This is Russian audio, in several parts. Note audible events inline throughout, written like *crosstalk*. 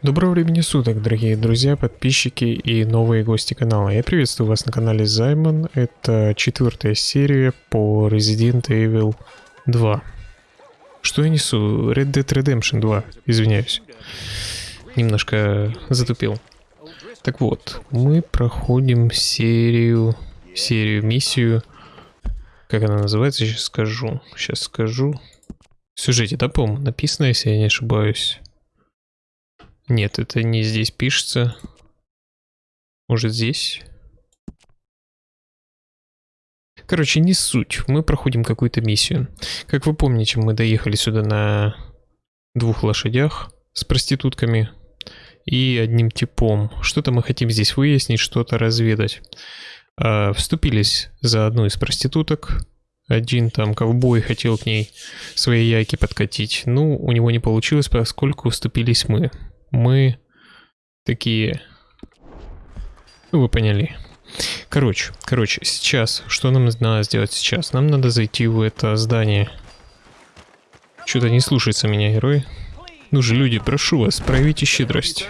Доброго времени суток, дорогие друзья, подписчики и новые гости канала. Я приветствую вас на канале Займон. Это четвертая серия по Resident Evil 2. Что я несу? Red Dead Redemption 2, извиняюсь. Немножко затупил. Так вот, мы проходим серию, серию, миссию. Как она называется, сейчас скажу. Сейчас скажу. В сюжете, да, по-моему, написано, если я не ошибаюсь. Нет, это не здесь пишется. Может здесь? Короче, не суть. Мы проходим какую-то миссию. Как вы помните, мы доехали сюда на двух лошадях с проститутками и одним типом. Что-то мы хотим здесь выяснить, что-то разведать. А, вступились за одну из проституток. Один там ковбой хотел к ней свои яйки подкатить. Ну, у него не получилось, поскольку вступились мы мы такие... Ну, вы поняли. Короче, короче, сейчас, что нам надо сделать сейчас? Нам надо зайти в это здание. Что-то не слушается меня герой. Ну же, люди, прошу вас, проявите щедрость.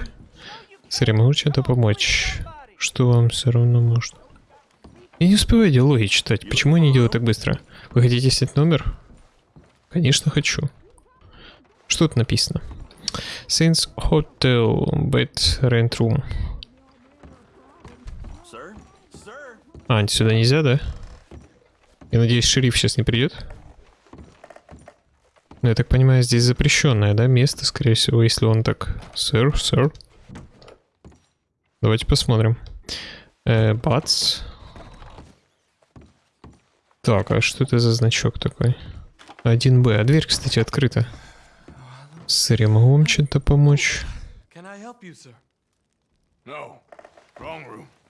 Смотри, могу чем-то помочь? Что вам все равно может? Я не успеваю диалоги читать. Почему они делают так быстро? Вы хотите снять номер? Конечно, хочу. Что тут написано? Saints Hotel Bed Rent Room. А, сюда нельзя, да? Я надеюсь, шериф сейчас не придет. Ну, я так понимаю, здесь запрещенное, да, место, скорее всего, если он так... Сэр, сэр. Давайте посмотрим. Э, бац. Так, а что это за значок такой? 1Б. А дверь, кстати, открыта. Сэр, я могу вам чем-то помочь?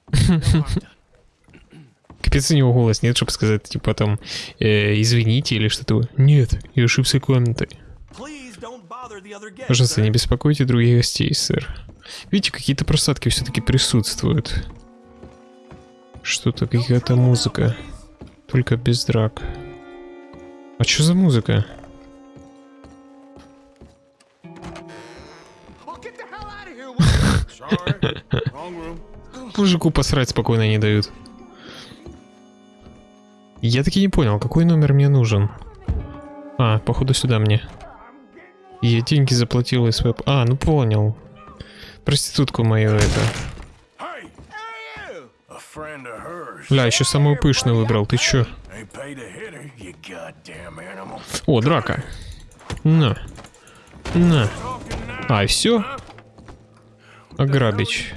*laughs* Капец у него голос нет, чтобы сказать, типа там, э, извините или что-то. Нет, я ошибся комнатой. Пожалуйста, не беспокойте других гостей, сэр. Видите, какие-то просадки все-таки присутствуют. Что-то, какая-то музыка. Только без драк. А что за музыка? Мужику посрать спокойно не дают. Я таки не понял, какой номер мне нужен. А, походу сюда мне. Я деньги заплатил из своего... А, ну понял. Проститутку мою это. Бля, еще самую пышную выбрал, ты чё? О, драка. На. На. А, все? Ограбить.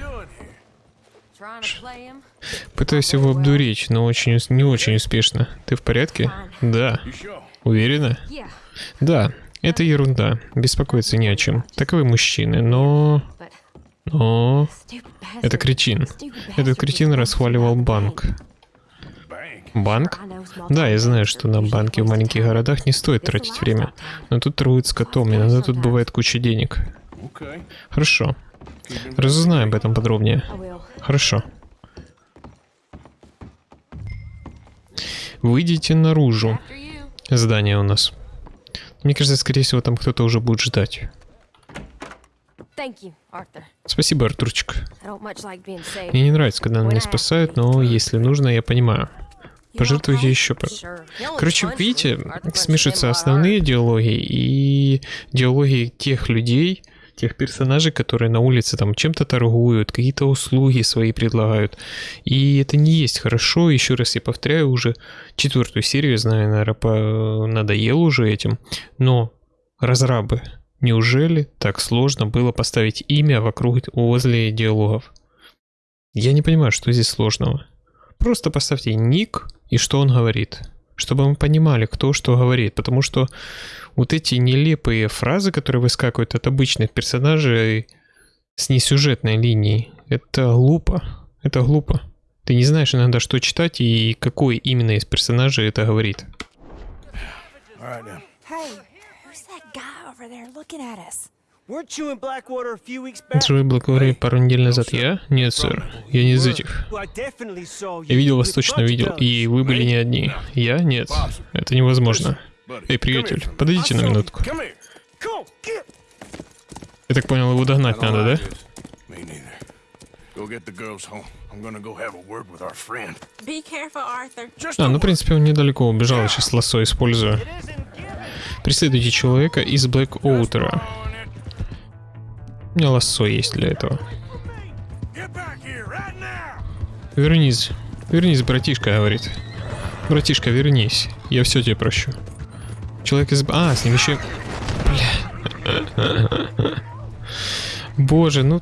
Пытаюсь его обдурить, но очень не очень успешно. Ты в порядке? Да. Уверена? Да. Это ерунда. Беспокоиться не о чем. Таковы мужчины, но... Но... Это кретин. Этот кретин расхваливал банк. Банк? Да, я знаю, что на банке в маленьких городах не стоит тратить время. Но тут торгуют с котом, иногда тут бывает куча денег. Хорошо. Разузнай об этом подробнее. Хорошо. Выйдите наружу. Здание у нас. Мне кажется, скорее всего, там кто-то уже будет ждать. Спасибо, Артурчик. Мне не нравится, когда меня спасают, но если нужно, я понимаю. Пожертвуйте еще. Короче, видите, смешиваются основные диалоги и диалоги тех людей, тех персонажей, которые на улице там чем-то торгуют, какие-то услуги свои предлагают. И это не есть хорошо. Еще раз я повторяю, уже четвертую серию, знаю, наверное, по... надоел уже этим. Но разрабы, неужели так сложно было поставить имя вокруг возле диалогов? Я не понимаю, что здесь сложного. Просто поставьте ник и что он говорит чтобы мы понимали, кто что говорит, потому что вот эти нелепые фразы, которые выскакивают от обычных персонажей с несюжетной линией, это глупо, это глупо. Ты не знаешь иногда, что читать и какой именно из персонажей это говорит. Джой Блэквотер пару недель назад я? Нет, сэр. Я не из этих. Я видел вас точно видел, и вы были не одни. Я? Нет. Это невозможно. Эй, приятель, подойдите на минутку. Я так понял, его догнать надо, да? А, ну, в принципе, он недалеко убежал, я сейчас лассо использую. Преследуйте человека из Блэк Оутера. У меня лассо есть для этого. Вернись. Вернись, братишка, говорит. Братишка, вернись. Я все тебе прощу. Человек из... А, с ним еще... Бля. Боже, ну...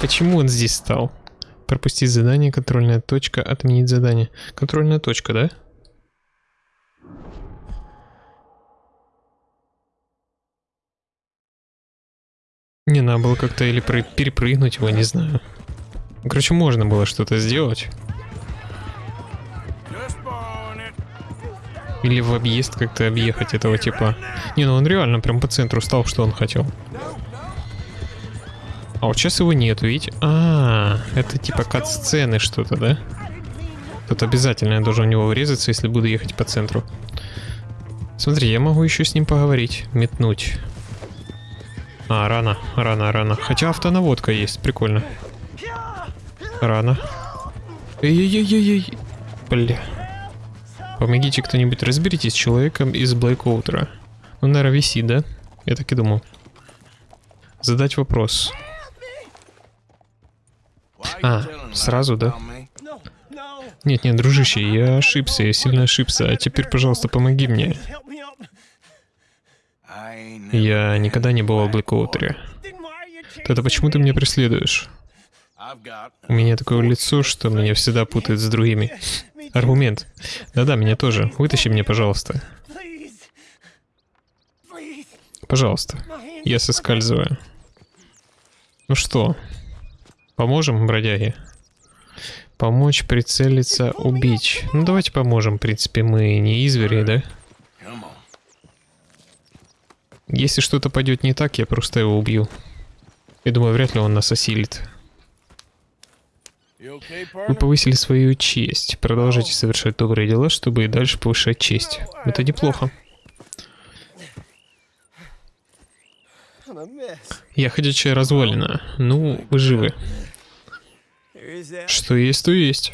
Почему он здесь стал? Пропустить задание, контрольная точка, отменить задание. Контрольная точка, да? Не, надо было как-то или перепрыгнуть его, не знаю. Короче, можно было что-то сделать. Или в объезд как-то объехать этого типа. Не, ну он реально прям по центру стал, что он хотел. А вот сейчас его нету, видите? А, это типа кат-сцены что-то, да? Тут обязательно я должен в него врезаться, если буду ехать по центру. Смотри, я могу еще с ним поговорить, метнуть. А, рано, рано, рано. Хотя автонаводка есть, прикольно. Рано. Эй-ей-ей-ей. Бля. Помогите кто-нибудь, разберитесь с человеком из Блэкоутера. Он, наверное, висит, да? Я так и думал. Задать вопрос. А, сразу, да? Нет, нет, дружище, я ошибся, я сильно ошибся. А теперь, пожалуйста, помоги мне. Help me up. I ain't never Я никогда не был в you Тогда почему ты меня преследуешь? У меня такое лицо, что меня всегда путают с другими. Аргумент. Да-да, меня тоже. Вытащи меня, пожалуйста. Пожалуйста. Я соскальзываю. Ну что, поможем, бродяге? Помочь прицелиться, убить. Ну давайте поможем, в принципе, мы не извери, да? Если что-то пойдет не так, я просто его убью. Я думаю, вряд ли он нас осилит. Вы повысили свою честь. Продолжайте совершать добрые дела, чтобы и дальше повышать честь. Это неплохо. Я ходячая развалина. Ну, вы живы. Что есть, то есть.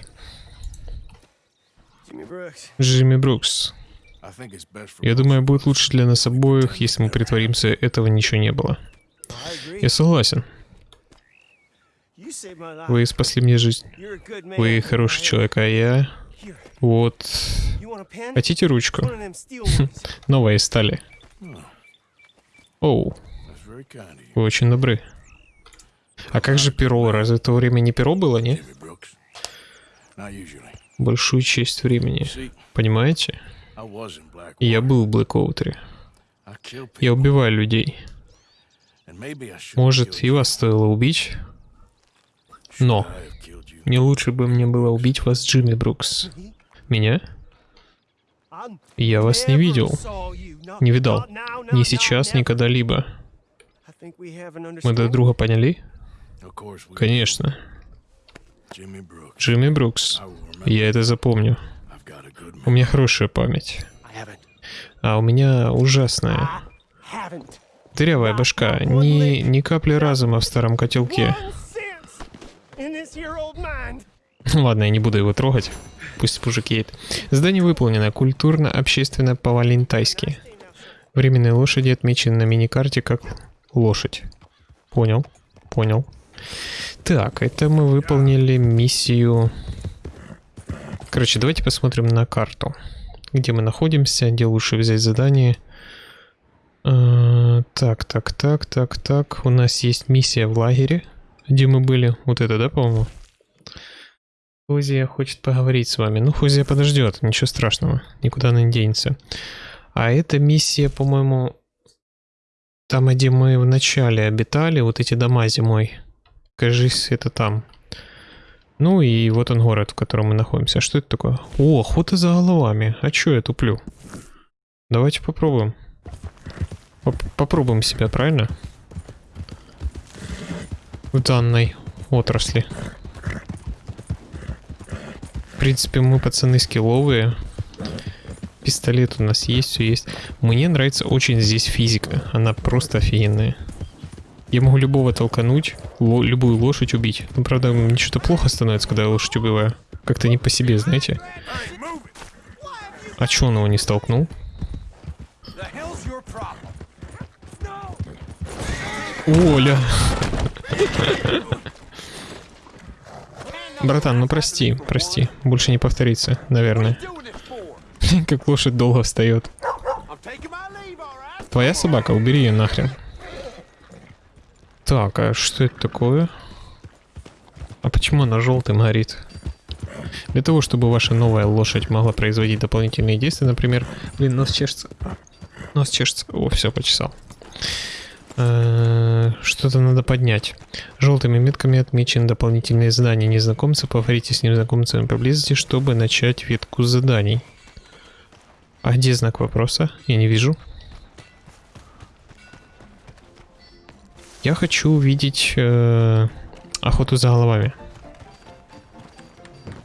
Джимми Брукс. Я думаю, будет лучше для нас обоих, если мы притворимся, этого ничего не было. Я согласен. Вы спасли мне жизнь. Вы хороший человек, а я... Вот... Хотите ручку? *laughs* Новая из стали. Оу, вы очень добры. А как же перо? Разве в то время не перо было, не? Большую часть времени. Понимаете? Я был в Блэкоутере. Я убиваю людей. Может, и вас стоило убить? Но не лучше бы мне было убить вас, Джимми Брукс. Меня? Я вас не видел. Не видал. Ни сейчас, ни когда-либо. Мы друг друга поняли? Конечно. Джимми Брукс. Я это запомню. I've got a good У меня хорошая память. А у меня ужасная. Дырявая башка. Ни, ни капли разума в старом котелке. *laughs* Ладно, я не буду его трогать. Пусть уже кейт. Задание выполнено. Культурно-общественно по-валентайски. Временные лошади отмечены на миникарте как лошадь. Понял. Понял. Так, это мы выполнили миссию... Короче, давайте посмотрим на карту. Где мы находимся, где лучше взять задание. Э, Так, так, так, так, так. У нас есть миссия в лагере, где мы были. Вот это, да, по-моему? Хузия хочет поговорить с вами. Ну, Хузия подождет, ничего страшного, никуда она не денется. А эта миссия, по-моему, там, где мы в начале обитали, вот эти дома зимой. Кажись, это там. Ну и вот он город, в котором мы находимся. Что это такое? О, охота за головами. А чё я туплю? Давайте попробуем. Поп- попробуем себя, правильно? В данной отрасли. В принципе, мы пацаны скилловые. Пистолет у нас есть, все есть. Мне нравится очень здесь физика. Она просто офигенная. Я могу любого толкануть, ло- любую лошадь убить. Ну, правда, мне что-то плохо становится, когда я лошадь убиваю. Как-то не по себе, знаете. А чё он его не столкнул? Оля! Братан, ну прости, прости. Больше не повторится, наверное. *laughs* Как лошадь долго встает. Твоя собака, убери ее нахрен. Так, а что это такое? А почему она желтым горит? Для того, чтобы ваша новая лошадь могла производить дополнительные действия, например... Блин, нос чешется. Нос чешется. О, все, почесал. Э, Что-то надо поднять. Желтыми метками отмечены дополнительные задания незнакомца. Поговорите с незнакомцем поблизости, чтобы начать ветку заданий. А где знак вопроса? Я не вижу. Я хочу увидеть э, охоту за головами.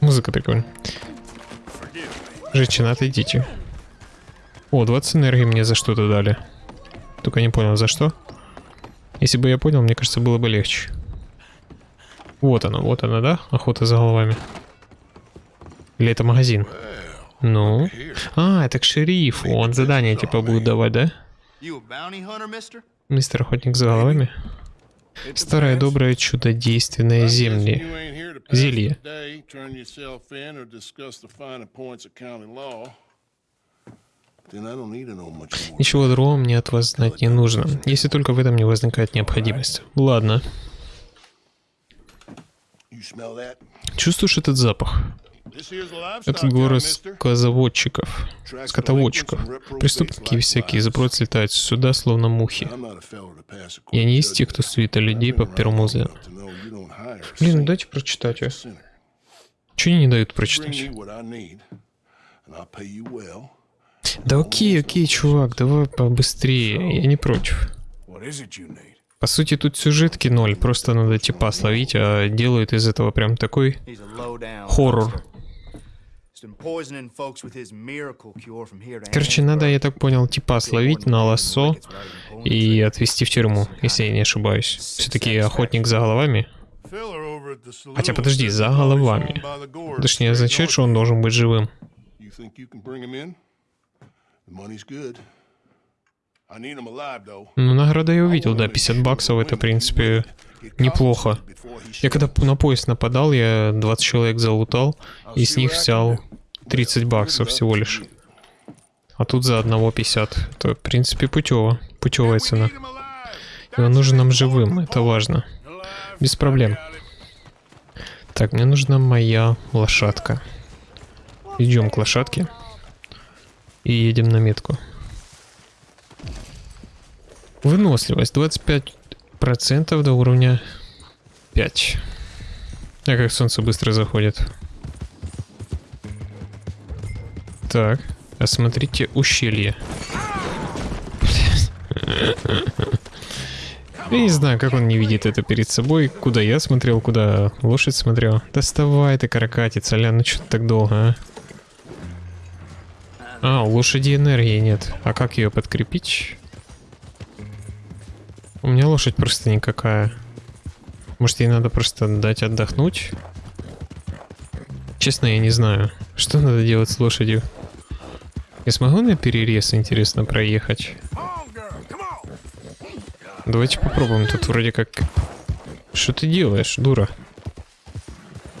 Музыка прикольная. Женщина, отойдите. О, 20 энергии мне за что-то дали. Только не понял, за что. Если бы я понял, мне кажется, было бы легче. Вот она, вот она, да? Охота за головами. Или это магазин? Ну? А, это к шерифу. Он задание типа будет давать, да? Мистер Охотник за головами? Старое доброе чудодейственное земли. Зелье. Ничего другого мне от вас знать не нужно, если только в этом не возникает необходимость. Ладно. Чувствуешь этот запах? Это mister. скозаводчиков, скотоводчиков. Преступники всякие сброд слетают сюда, словно мухи. Я не из тех, кто сует людей по первому взгляду. Блин, saint, дайте прочитать, sinner. Чего не дают прочитать? Да окей, окей, чувак, давай побыстрее, я не против. По сути, тут сюжетки ноль, просто надо типа словить, а делают из этого прям такой хоррор. Короче, надо, я так понял, типа словить на лассо и отвезти в тюрьму, если я не ошибаюсь. Все-таки охотник за головами. Хотя подожди, за головами. Это ж не означает, что он должен быть живым. Ну, награда я увидел, да, 50 баксов, это, в принципе, неплохо. Я когда на поезд нападал, я 20 человек залутал, и с них взял 30 баксов всего лишь. А тут за одного 50. Это, в принципе, путево. Путевая цена. И он нужен нам живым, это важно. Без проблем. Так, мне нужна моя лошадка. Идем к лошадке. И едем на метку. Выносливость 25% до уровня 5. А как солнце быстро заходит. Так, осмотрите ущелье. Блядь. *laughs* Я не знаю, как он не видит это перед собой, куда я смотрел, куда лошадь смотрел. Доставай ты, каракатица, ля, ну что ты так долго, а? А, у лошади энергии нет. А как ее подкрепить? У меня лошадь просто никакая. Может, ей надо просто дать отдохнуть? Честно, я не знаю. Что надо делать с лошадью? Я смогу на перерез, интересно, проехать? Давайте попробуем. Тут вроде как... Что ты делаешь, дура?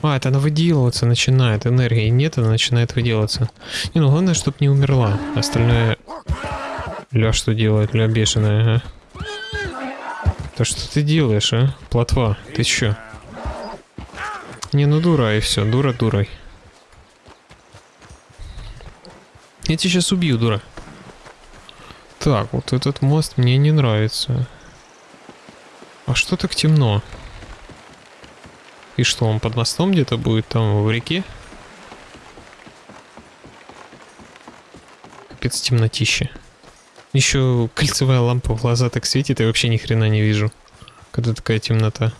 А, это она выделываться начинает. Энергии нет, она начинает выделываться. Не, ну главное, чтобы не умерла. Остальное... Ля что делает? Ля бешеная, а? Да что ты делаешь, а? Плотва, ты чё? Не, ну дура и все, дура дурой. Я тебя сейчас убью, дура. Так, вот этот мост мне не нравится. А что так темно? И что, он под мостом где-то будет там в реке? Капец темнотище. Еще кольцевая лампа в глаза так светит, и вообще ни хрена не вижу. Когда такая темнота.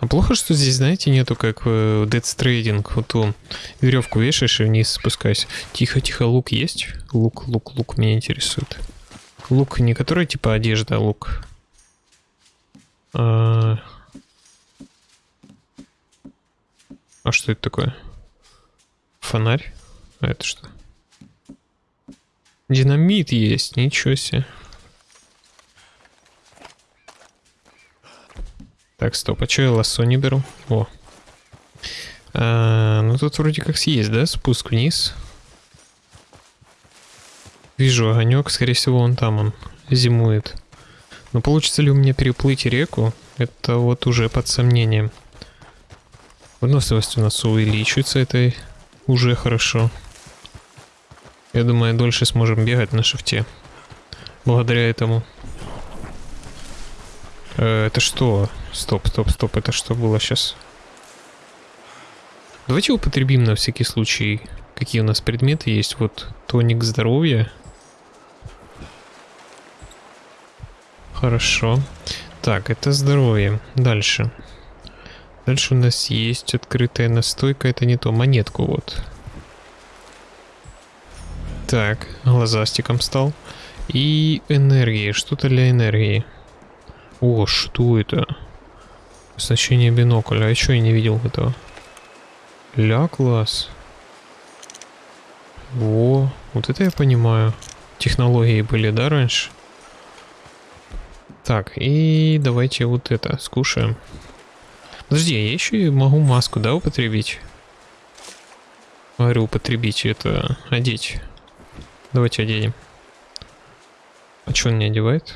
А плохо, что здесь, знаете, нету как в Dead Stranding. Вот ту веревку вешаешь и вниз спускайся. Тихо, тихо, лук есть? Лук, лук, лук меня интересует. Лук не который типа одежда, а лук. А... а что это такое? Фонарь? А это что? Динамит есть, ничего себе. Так, стоп, а что я лассо не беру? О. А, ну тут вроде как есть, да, спуск вниз. Вижу огонек, скорее всего он там, он зимует. Но получится ли у меня переплыть реку, это вот уже под сомнением. Выносливость у нас увеличивается, это уже хорошо. Я думаю, дольше сможем бегать на шифте. Благодаря этому. Э, это что? Стоп, стоп, стоп, это что было сейчас? Давайте употребим на всякий случай, какие у нас предметы есть. Вот тоник здоровья. Хорошо. Так, это здоровье. Дальше. Дальше у нас есть открытая настойка. Это не то. Монетку вот. Так, глазастиком стал. И энергии. Что-то для энергии. О, что это? Значение бинокля. А еще я не видел этого. Ля, класс. О, вот это я понимаю. Технологии были, да, раньше? Так, и давайте вот это скушаем. Подожди, я еще и могу маску, да, употребить? Говорю, употребить, это одеть. Давайте оденем. А что он не одевает?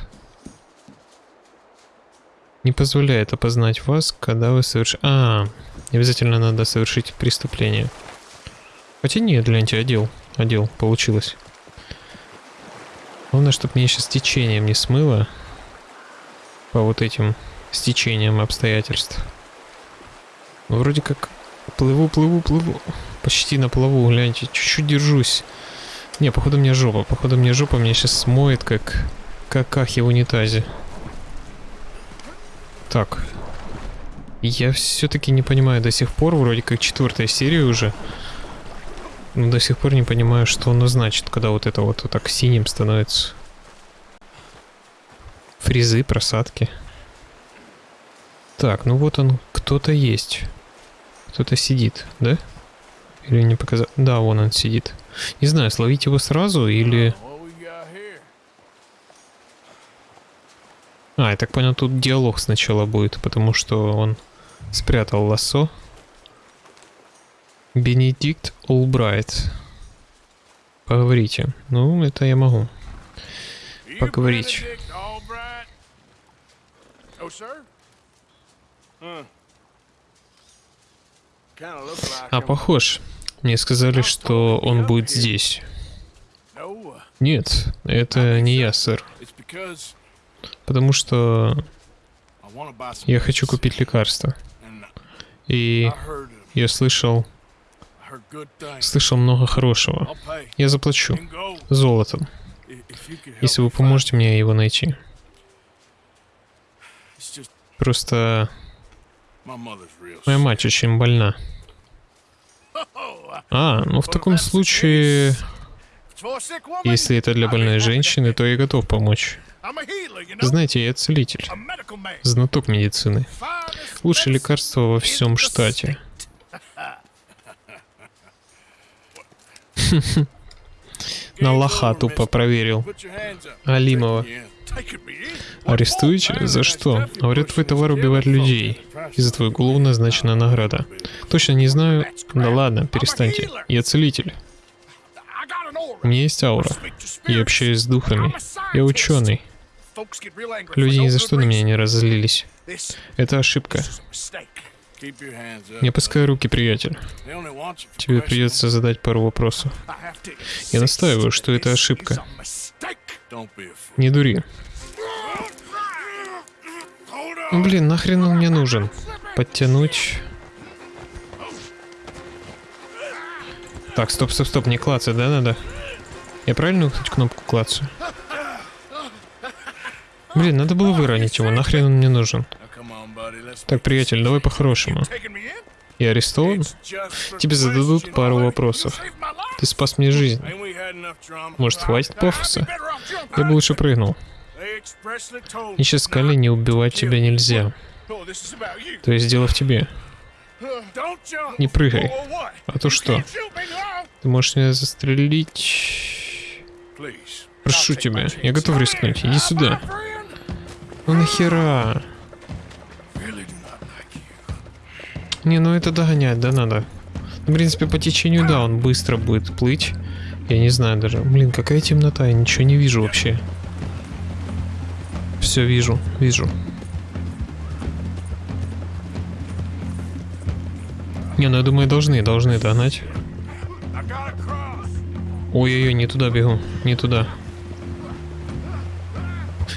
Не позволяет опознать вас, когда вы совершите... А, обязательно надо совершить преступление. Хотя нет, гляньте, одел. Одел, получилось. Главное, чтобы меня сейчас течением не смыло. По вот этим стечениям обстоятельств. Ну, вроде как плыву, плыву, плыву. Почти на плаву, гляньте, чуть-чуть держусь. Не, походу мне жопа. Походу мне жопа меня сейчас смоет, как какахи в унитазе. Так. Я все-таки не понимаю до сих пор, вроде как четвертая серия уже. Но до сих пор не понимаю, что оно значит, когда вот это вот, вот так синим становится. Фрезы, просадки. Так, ну вот он, кто-то есть. Кто-то сидит, да? Или не показал? Да, вон он сидит. Не знаю, словить его сразу или... А, я так понял, тут диалог сначала будет, потому что он спрятал лассо. Бенедикт Олбрайт. Поговорите. Ну, это я могу. Поговорить. А, похож. Мне сказали, что он будет здесь. Нет, это не я, сэр. Потому что я хочу купить лекарство. И я слышал, слышал много хорошего. Я заплачу. Золотом. Если вы поможете мне его найти. Просто моя мать очень больна. А, ну в таком случае, если это для больной женщины, то я готов помочь. Знаете, я целитель, знаток медицины. Лучшее лекарство во всем штате. *laughs* На лоха тупо проверил. Алимова. Арестуете? За что? Говорят, твой товар убивает людей. И за твою голову назначена награда. Точно не знаю. Да ладно, перестаньте. Я целитель. У меня есть аура. Я общаюсь с духами. Я ученый. Люди ни за что на меня не разозлились. Это ошибка. Не опускай руки, приятель. Тебе придется задать пару вопросов. Я настаиваю, что это ошибка. Не дури. Блин, нахрен он мне нужен? Подтянуть. Так, стоп, стоп, стоп, не клацать, да, надо? Я правильно кнопку клацаю? Блин, надо было выронить его, нахрен он мне нужен? Так, приятель, давай по-хорошему. И арестован? Тебе зададут пару вопросов. Ты спас мне жизнь. Может, хватит пафоса? Я бы лучше прыгнул. Мне сейчас сказали, не убивать тебя нельзя. То есть дело в тебе. Не прыгай. А то что? Ты можешь меня застрелить? Прошу тебя, я готов рискнуть. Иди сюда. Ну нахера? Не, ну это догонять, да, надо. Ну, в принципе, по течению, да, он быстро будет плыть. Я не знаю даже. Блин, какая темнота, я ничего не вижу вообще. Все вижу, вижу. Не, ну я думаю, должны, должны догнать. Ой-ой-ой, не туда бегу, не туда.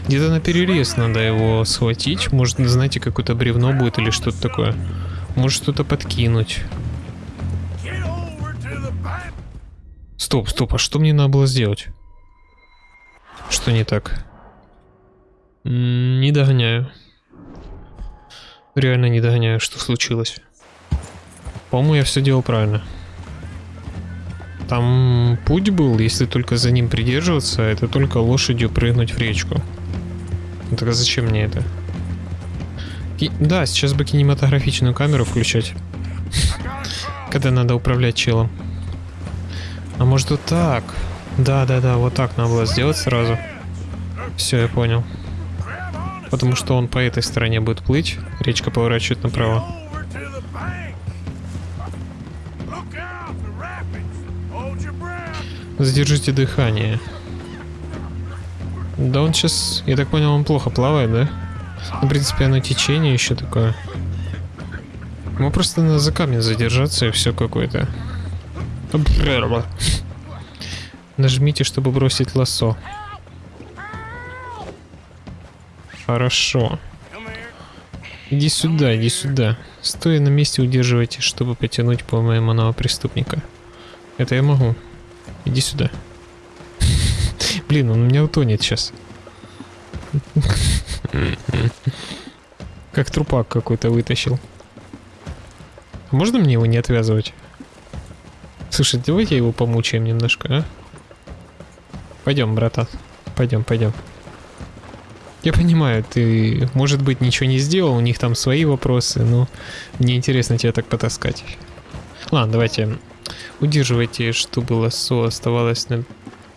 Где-то на перерез надо его схватить. Может, знаете, какое-то бревно будет или что-то такое. Может, что-то подкинуть. Стоп, стоп, а что мне надо было сделать? Что не так? Не догоняю. Реально не догоняю, что случилось. По-моему, я все делал правильно. Там путь был, если только за ним придерживаться, это только лошадью прыгнуть в речку. Ну так а зачем мне это? Ки да, сейчас бы кинематографичную камеру включать. *laughs* Когда надо управлять челом. А может вот так? Да-да-да, вот так надо было сделать сразу. Все, я понял. Потому что он по этой стороне будет плыть, речка поворачивает направо. Задержите дыхание. Да он сейчас, я так понял, он плохо плавает, да? Ну, в принципе, оно течение еще такое. Ему просто надо за камень задержаться и все какое-то. Нажмите, чтобы бросить лосо. Хорошо. Иди сюда, иди сюда. Стоя на месте удерживайте, чтобы потянуть пойманного преступника. Это я могу. Иди сюда. *laughs* Блин, он у меня утонет сейчас. Как трупак какой-то вытащил. Можно мне его не отвязывать? Слушай, давайте его помучаем немножко, а? Пойдем, братан. Пойдем, пойдем. Я понимаю, ты, может быть, ничего не сделал, у них там свои вопросы, но мне интересно тебя так потаскать. Ладно, давайте. Удерживайте, чтобы лосо оставалось на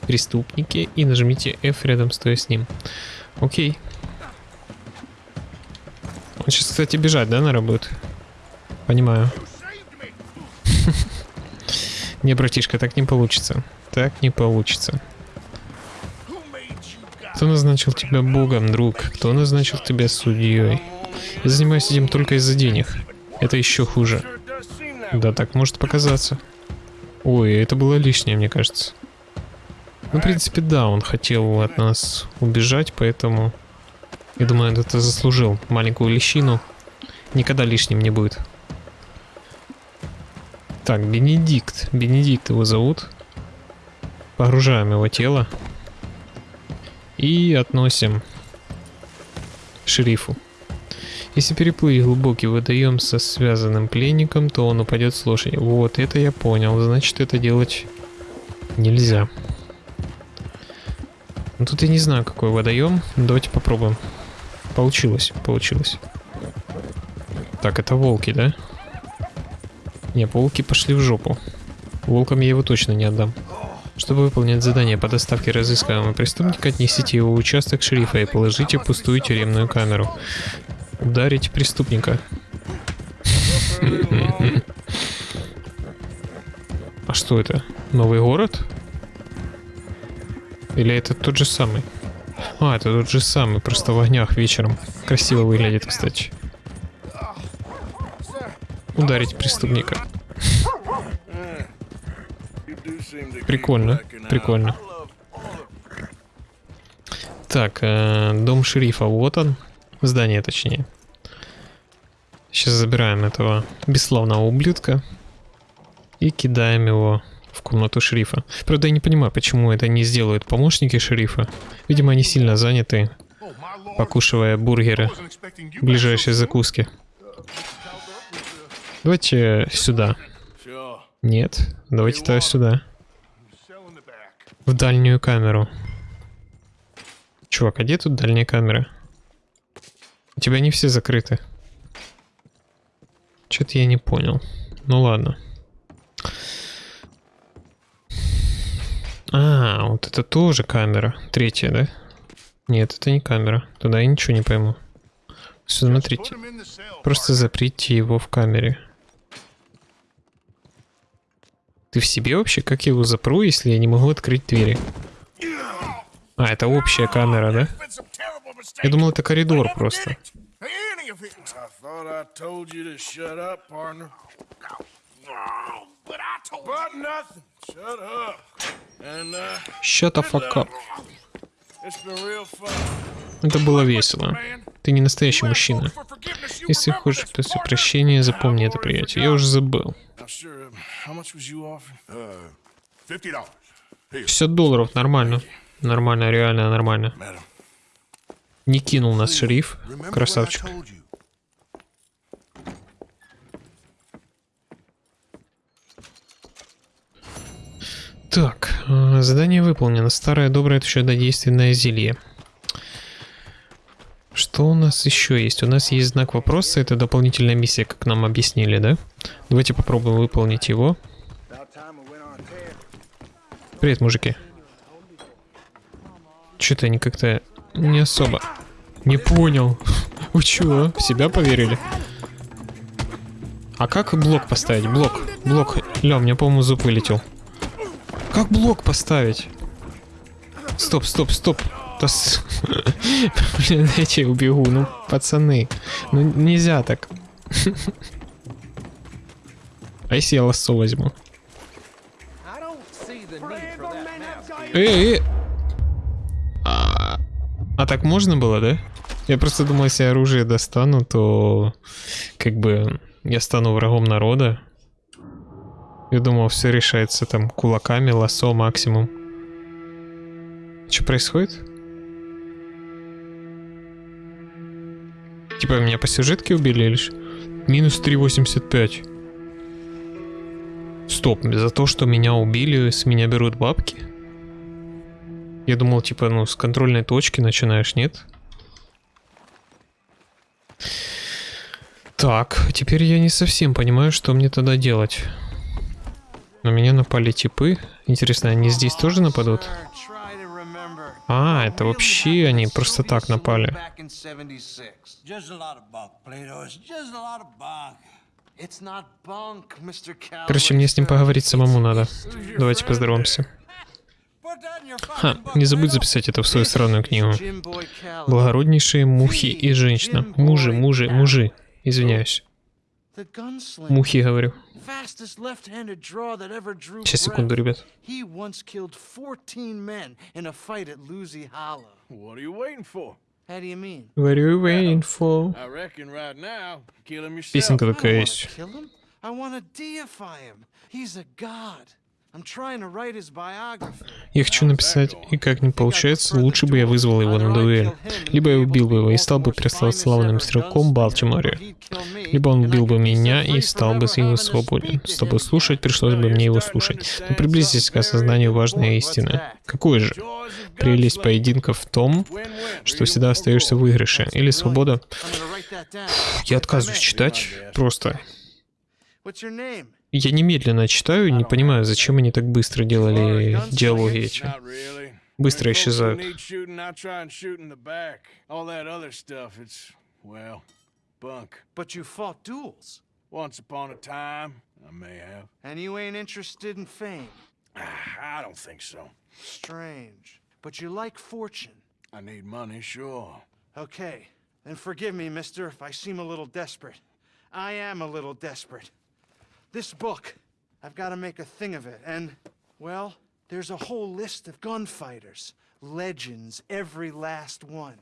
преступнике и нажмите F рядом стоя с ним. Окей. Он сейчас, кстати, бежать, да, на работу? Понимаю. *laughs* Не, братишка, так не получится. Так не получится. Кто назначил тебя богом, друг? Кто назначил тебя судьей? Я занимаюсь этим только из-за денег. Это еще хуже. Да, так может показаться. Ой, это было лишнее, мне кажется. Ну, в принципе, да, он хотел от нас убежать, поэтому... Я думаю, это заслужил. Маленькую лещину. Никогда лишним не будет. Так, Бенедикт. Бенедикт его зовут. Погружаем его тело. И относим шерифу. Если переплыть глубокий водоем со связанным пленником, то он упадет с лошади. Вот, это я понял. Значит, это делать нельзя. Ну, тут я не знаю, какой водоем. Давайте попробуем. Получилось, получилось. Так, это волки, да? Не, волки пошли в жопу. Волкам я его точно не отдам. Чтобы выполнять задание по доставке разыскиваемого преступника, отнесите его в участок шерифа и положите пустую тюремную камеру. Ударить преступника. А что это? Новый город? Или это тот же самый? А, это тот же самый, просто в огнях вечером. Красиво выглядит, кстати. Ударить преступника. Прикольно, прикольно. Так, э, дом шерифа, вот он. Здание, точнее. Сейчас забираем этого бесславного ублюдка и кидаем его в комнату шерифа. Правда, я не понимаю, почему это не сделают помощники шерифа. Видимо, они сильно заняты, покушивая бургеры в ближайшей закуске. Давайте сюда. Нет, давайте тогда сюда. В дальнюю камеру. Чувак, а где тут дальняя камера? У тебя не все закрыты. Что-то я не понял. Ну ладно. А, вот это тоже камера. Третья, да? Нет, это не камера. Туда я ничего не пойму. Смотрите. Просто заприте его в камере. Ты в себе вообще? Как я его запру, если я не могу открыть двери? А, это общая камера, да? Я думал, это коридор просто. uh, Shut the fuck up. Это было весело. Ты не настоящий мужчина. Если хочешь просить прощения, запомни это, приятель. Я уже забыл. Now, sure. um, How much was you offering? Uh, fifty dollars. 50 долларов, нормально. Нормально, реально нормально. Не кинул нас шериф. Красавчик. what I told you. Так, э, задание выполнено. Старое доброе чудодейственное зелье. Что у нас еще есть? У нас есть знак вопроса. Это дополнительная миссия, как нам объяснили, да? Давайте попробуем выполнить его. Привет, мужики. Что-то они как-то не особо. Не понял. Вы чего? В себя поверили? А как блок поставить? Блок. Блок. Ля, у меня, по-моему, зуб вылетел. Как блок поставить? Стоп, стоп, стоп. Да с- *laughs* Блин, я убегу. Ну, пацаны. Ну, нельзя так. *laughs* А если я лассо возьму? Эй. А, а так можно было, да? Я просто думал, если оружие достану, то как бы я стану врагом народа. Я думал, все решается там кулаками, лассо максимум. Что происходит? Типа меня по сюжетке убили или что? Минус 3.85. Стоп, за то, что меня убили, с меня берут бабки? Я думал, типа, ну, с контрольной точки начинаешь, нет? Так, теперь я не совсем понимаю, что мне тогда делать. На меня напали типы. Интересно, они здесь тоже нападут? А, это вообще они просто так напали. Короче, мне с ним поговорить самому надо. Давайте поздороваемся. Your Ха, не забудь записать это в свою странную книгу. Благороднейшие мухи и женщина. Мужи, мужи, мужи. Извиняюсь. Мухи, говорю. Fastest left-handed draw that ever drew Сейчас, секунду, breath. ребят. He once killed 14 men in a fight at Lucy Hollow. What are you waiting for? How do you mean? What are you waiting for? I reckon right now, kill him yourself. Песенка I don't такая wanna есть. kill him. I want to deify him. He's a god. Я хочу написать, и как не получается, лучше бы я вызвал его на дуэль. Либо я убил бы его и стал бы преславным стрелком в Балтиморе. Либо он убил бы меня и стал бы его свободен. Чтобы слушать, пришлось бы мне его слушать. Но приблизитесь к осознанию важной истины. Какой же? Прелесть поединков в том, что всегда остаешься в выигрыше. Или свобода. Я отказываюсь читать. Просто. What's your name? Я немедленно читаю, не понимаю, зачем они так быстро делали диалоги эти. Быстро исчезают. Once upon a time, I may have. And you ain't interested in fame. I don't think so. Strange. But you like fortune. I need money, sure. Okay, then forgive me, mister, if I seem a little desperate. I am a little desperate. This book, I've got to make a thing of it, and, well, there's a whole list of gunfighters. Legends, every last one.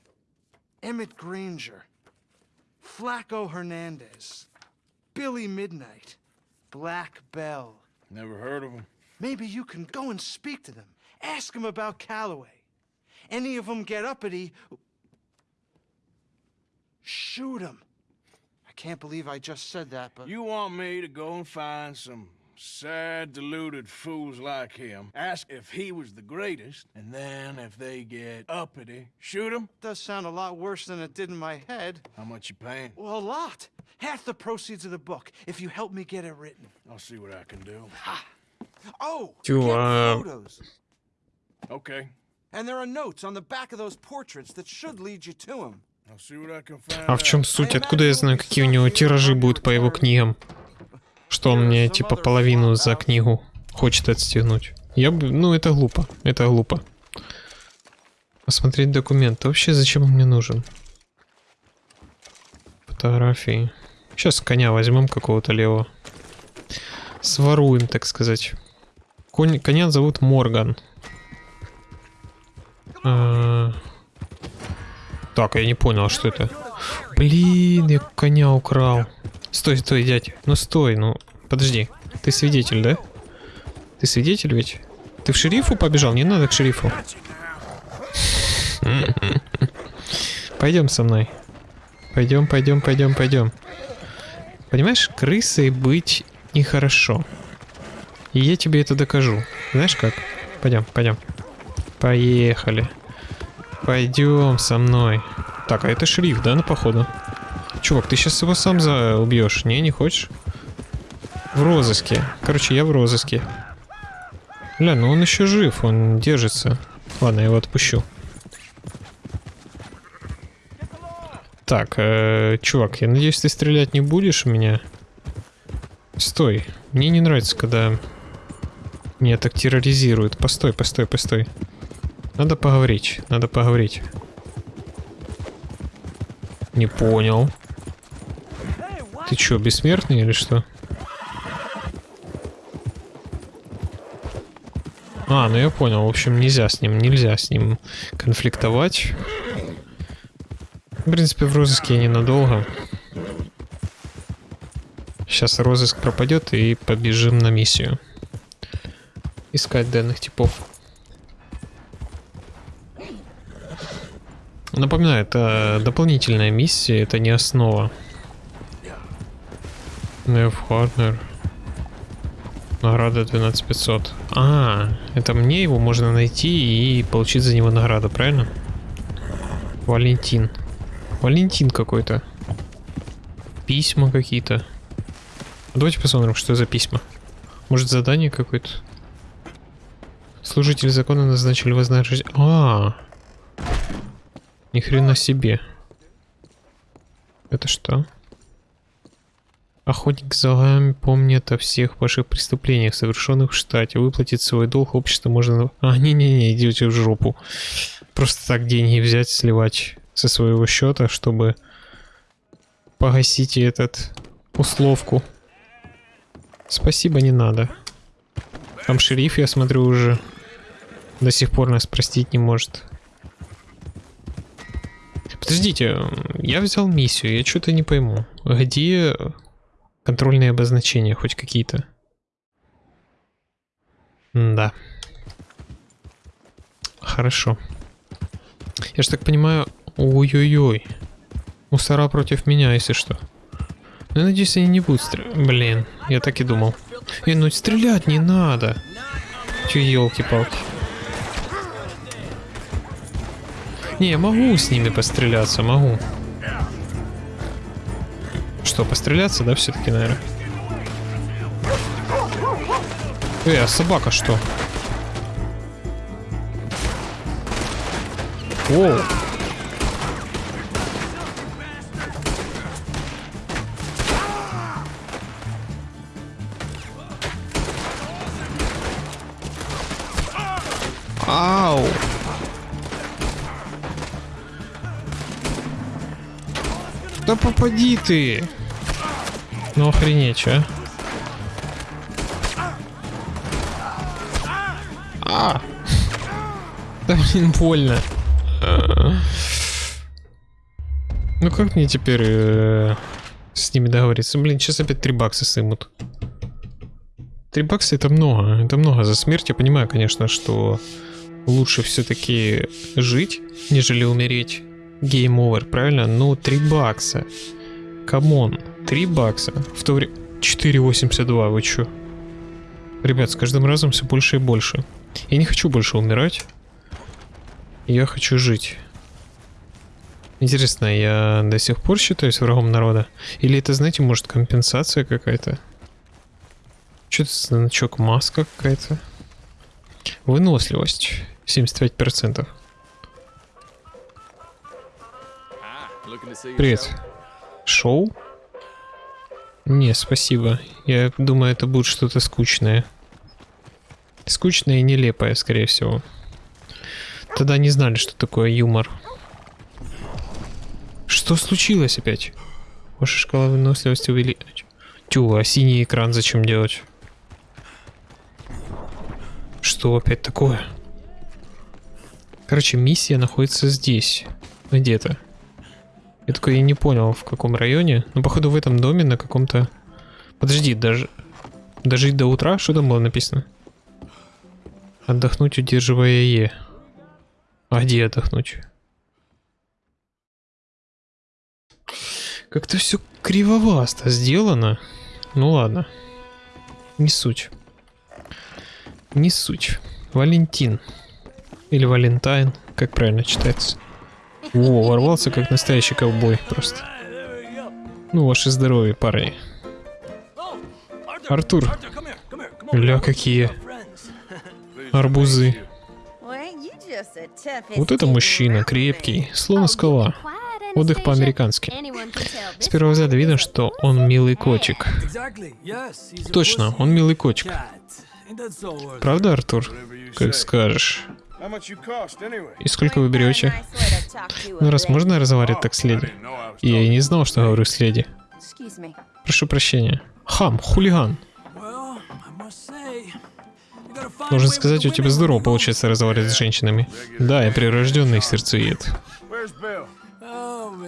Emmett Granger, Flaco Hernandez, Billy Midnight, Black Bell. Never heard of him. Maybe you can go and speak to them. Ask them about Calloway. Any of them get uppity, shoot them. I can't believe I just said that, but... You want me to go and find some sad, deluded fools like him, ask if he was the greatest, and then if they get uppity, shoot him? Does sound a lot worse than it did in my head. How much you paying? Well, a lot. Half the proceeds of the book, if you help me get it written. I'll see what I can do. Ha! Oh! To, uh... Photos. Okay. And there are notes on the back of those portraits that should lead you to him. А в чем суть? Откуда я знаю, какие у него тиражи будут по его книгам? Что он мне, типа, половину за книгу хочет отстегнуть? Я бы... Ну, это глупо. Это глупо. Посмотреть документы. Вообще, зачем он мне нужен? Фотографии. Сейчас коня возьмем какого-то левого. Своруем, так сказать. Конь, коня зовут Морган. А, Так, я не понял, что это. Блин, я коня украл. Стой, стой, дядь. Ну стой, ну подожди. Ты свидетель, да? Ты свидетель ведь? Ты в шерифу побежал? Не надо к шерифу. *laughs* Пойдем со мной. Пойдем, пойдем, пойдем, пойдем. Понимаешь, крысой быть нехорошо. И я тебе это докажу. Знаешь как? Пойдем, пойдем. Поехали. Пойдем со мной. Так, а это шериф, да, на походу? Чувак, ты сейчас его сам убьешь? Не, не хочешь? В розыске. Короче, я в розыске. Бля, ну он еще жив, он держится. Ладно, я его отпущу. Так, э, чувак, я надеюсь, ты стрелять не будешь в меня? Стой. Мне не нравится, когда меня так терроризируют. Постой, постой, постой. Надо поговорить, надо поговорить. Не понял. Ты чё, бессмертный или что? А, ну я понял. В общем, нельзя с ним, нельзя с ним конфликтовать. В принципе, в розыске я ненадолго. Сейчас розыск пропадет и побежим на миссию. Искать данных типов. Напоминаю, это дополнительная миссия, это не основа. Нев Харднер. Награда 12500. А, это мне его можно найти и получить за него награду, правильно? Валентин. Валентин какой-то. Письма какие-то. Давайте посмотрим, что за письма. Может задание какое-то? Служители закона назначили вознаграждение. А, ни хрена себе. Это что? Охотник за вами помнит о всех ваших преступлениях, совершенных в штате. Выплатить свой долг общество можно... А, не-не-не, идите в жопу. Просто так деньги взять, сливать со своего счета, чтобы погасить этот условку. Спасибо, не надо. Там шериф, я смотрю, уже до сих пор нас простить не может. Подождите, я взял миссию, я что-то не пойму. Где контрольные обозначения хоть какие-то? Да. Хорошо. Я же так понимаю... Ой-ой-ой. Мусора против меня, если что. Ну, я надеюсь, они не будут стрелять. Блин, я так и думал. Э, ну стрелять не надо. Че, елки-палки. Не, могу с ними постреляться, могу. Что, постреляться, да, все-таки, наверное? Эй, а собака что? Воу. Да попади ты! Ну охренеть, чё? А! Да блин, больно. Ну как мне теперь э, с ними договориться? Блин, сейчас опять 3 бакса сымут. 3 бакса это много, это много за смерть. Я понимаю, конечно, что лучше все-таки жить, нежели умереть. Game over, правильно? Ну, 3 бакса. Come on, 3 бакса. В то время... 4,82, вы чё? Ребят, с каждым разом все больше и больше. Я не хочу больше умирать. Я хочу жить. Интересно, я до сих пор считаюсь врагом народа? Или это, знаете, может компенсация какая-то? Что это за значок? Маска какая-то? Выносливость. 75%. Привет. Шоу? Не, спасибо. Я думаю, это будет что-то скучное. Скучное и нелепое, скорее всего. Тогда не знали, что такое юмор. Что случилось опять? Ваша шкала выносливости увеличить. Тю, а синий экран зачем делать? Что опять такое? Короче, миссия находится здесь. Где-то. Я такой я не понял, в каком районе. Ну, походу, в этом доме на каком-то... Подожди, даже... Дожить до утра? Что там было написано? Отдохнуть, удерживая Е. А где отдохнуть? Как-то все кривовасто сделано. Ну ладно. Не суть. Не суть. Валентин. Или Валентайн, как правильно читается. О, ворвался как настоящий ковбой просто. Ну, ваше здоровье, парни. Артур. Ля, какие арбузы. Вот это мужчина, крепкий, словно скала. Отдых по-американски. С первого взгляда видно, что он милый котик. Точно, он милый котик. Правда, Артур? Как скажешь. How much you cost anyway? И сколько вы берете? Ну, раз можно разговаривать так с леди? Я и не знал, что говорю с леди. Прошу прощения. Хам, хулиган. Должен сказать, у тебя здорово получается разговаривать с женщинами. Да, я прирожденный сердцеед. Bill?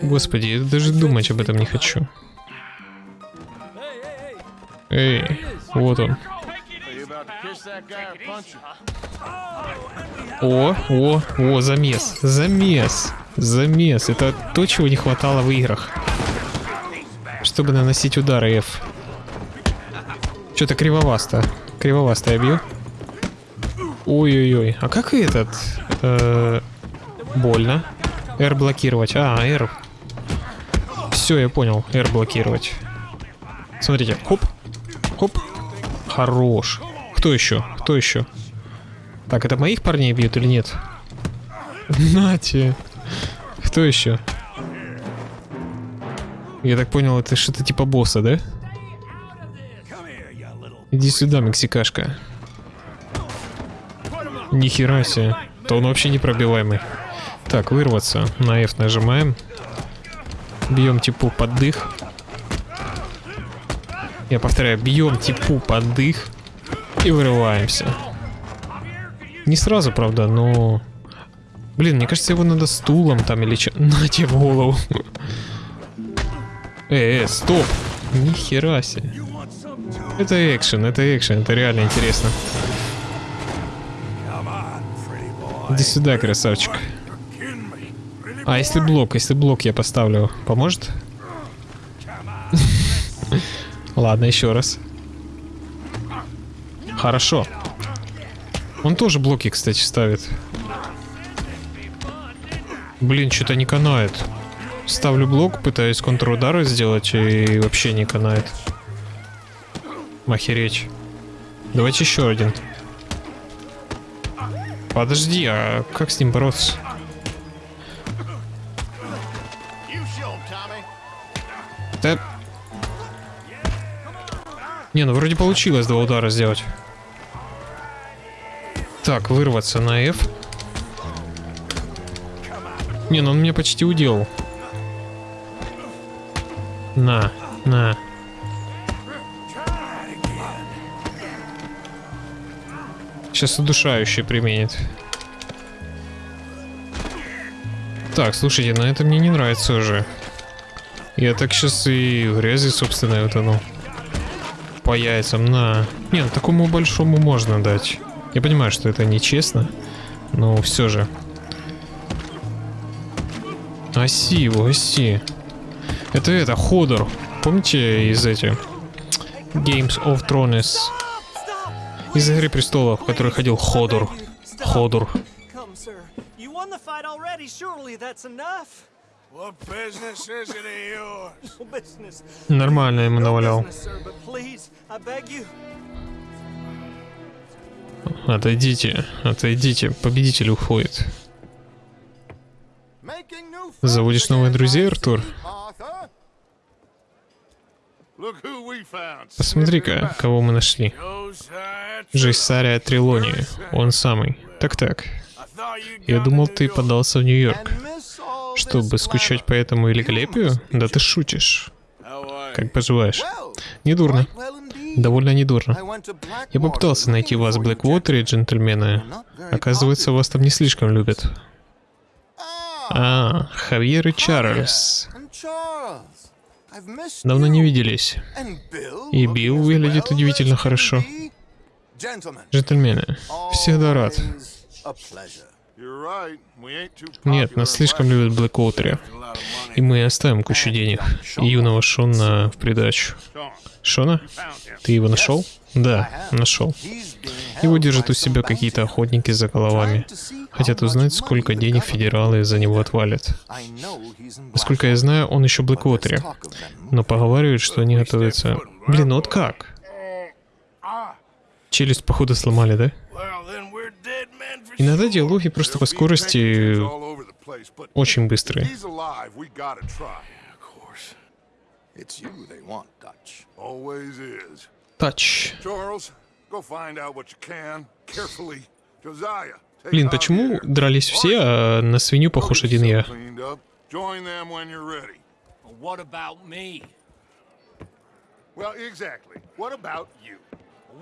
Господи, я даже думать об этом не хочу. Эй, вот он. О, о, о, замес, замес, замес. Это то, чего не хватало в играх. Чтобы наносить удары F. Что-то кривовасто. Кривовасто я бью. Ой-ой-ой. А как этот? Э, больно. R блокировать. А, R. Все, я понял. R блокировать. Смотрите. Хоп. Хоп. Хорош. Кто еще? Кто еще? Так, это моих парней бьют или нет? Нате. Кто еще? Я так понял, это что-то типа босса, да? Иди сюда, мексикашка. Нихера себе. То он вообще непробиваемый. Так, вырваться. На F нажимаем. Бьем типу под дых. Я повторяю, бьем типу под дых. И вырываемся. Не сразу, правда, но... Блин, мне кажется, его надо стулом там или что. На тебе голову. Э, э, стоп. Нихера себе. Это экшен, это экшен, это реально интересно. Иди сюда, красавчик. А если блок, если блок я поставлю, поможет? *laughs* Ладно, еще раз. Хорошо. Он тоже блоки, кстати, ставит. Блин, что-то не канает. Ставлю блок, пытаюсь контрудары сделать, и вообще не канает. Охереть. Давайте еще один. Подожди, а как с ним бороться? Да... Не, ну вроде получилось два удара сделать. Так, вырваться на F. Не, ну он меня почти уделал. На, на. Сейчас удушающий применит. Так, слушайте, на это мне не нравится уже. Я так сейчас и грязи, собственно, утону. По яйцам, на. Не, ну такому большому можно дать. Я понимаю, что это нечестно, но все же. Оси его, оси. Это это, Ходор. Помните из этих Games of Thrones? Из Игры Престолов, в которой ходил Ходор. Ходор. *laughs* Нормально ему навалял. Отойдите, отойдите. Победитель уходит. Заводишь новых друзей, Артур? Посмотри-ка, кого мы нашли. Josiah Жейсария Трилони. Он самый. Так-так. Я думал, ты подался в Нью-Йорк. Чтобы скучать по этому великолепию? Да ты шутишь. Как поживаешь? Недурно. Довольно недурно. Я попытался найти вас в Блэквотере, джентльмены. Оказывается, вас там не слишком любят. Ah, А, Хавьер и Чарльз. Давно не виделись. И Билл выглядит удивительно хорошо. Джентльмены, всегда рад. Нет, нас слишком любят Блэквотере. И мы оставим кучу денег. И юного Шона в придачу. Шона? Ты его нашел? Да, нашел. Его держат у себя какие-то охотники за головами. Хотят узнать, сколько денег федералы за него отвалят. Насколько я знаю, он еще в Блэквотере. Но поговаривают, что они готовятся... Блин, ну вот как? Челюсть, походу, сломали, да? Иногда диалоги просто по скорости очень быстрые. It's you they want, Dutch. Always is. Тач. Charles, go find out what you can. Carefully. Josiah, take Блин, почему дрались все, а на свинью похож один я? yourself cleaned up. Join them when you're ready. What about me? Well, exactly. What about you?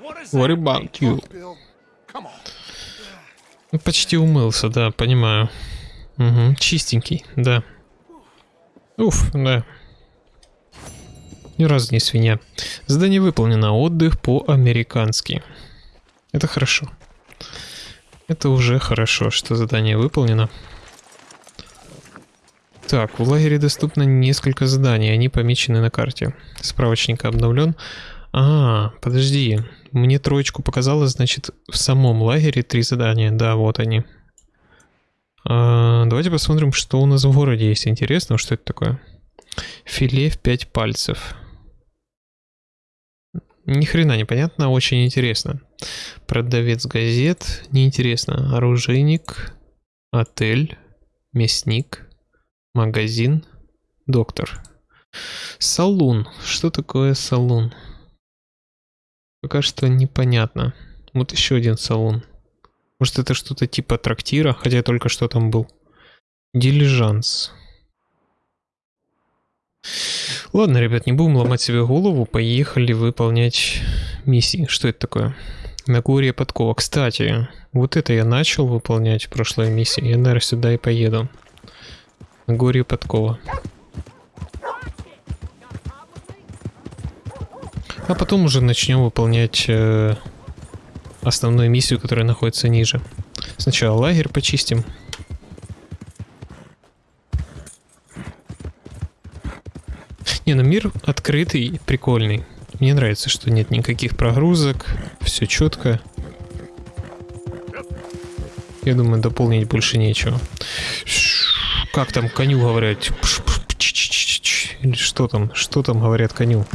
What is What that? about you? Bill, come on. Ну, Почти умылся, да, понимаю. Угу, чистенький, да. Уф, да. Ни разу не свинья. Задание выполнено. Отдых по-американски. Это хорошо. Это уже хорошо, что задание выполнено. Так, в лагере доступно несколько заданий, они помечены на карте. Справочник обновлен. А, подожди, мне троечку показалось, значит, в самом лагере три задания. Да, вот они. А, давайте посмотрим, что у нас в городе есть интересного. Что это такое? Филе в 5 пальцев. Ни хрена непонятно, очень интересно. Продавец газет, неинтересно. Оружейник, отель, мясник, магазин, доктор. Салун. Что такое салун? Пока что непонятно. Вот еще один салон. Может это что-то типа трактира, хотя только что там был. Дилижанс. Ладно, ребят, не будем ломать себе голову, поехали выполнять миссии. Что это такое? Нагорье подкова. Кстати, вот это я начал выполнять в прошлой миссии. Я, наверное, сюда и поеду. Нагорье подкова. А потом уже начнем выполнять э, основную миссию, которая находится ниже. Сначала лагерь почистим. Не, ну мир открытый, прикольный. Мне нравится, что нет никаких прогрузок, все четко. Я думаю, дополнить больше нечего. Как там коню говорят? Или что там? Что там говорят коню?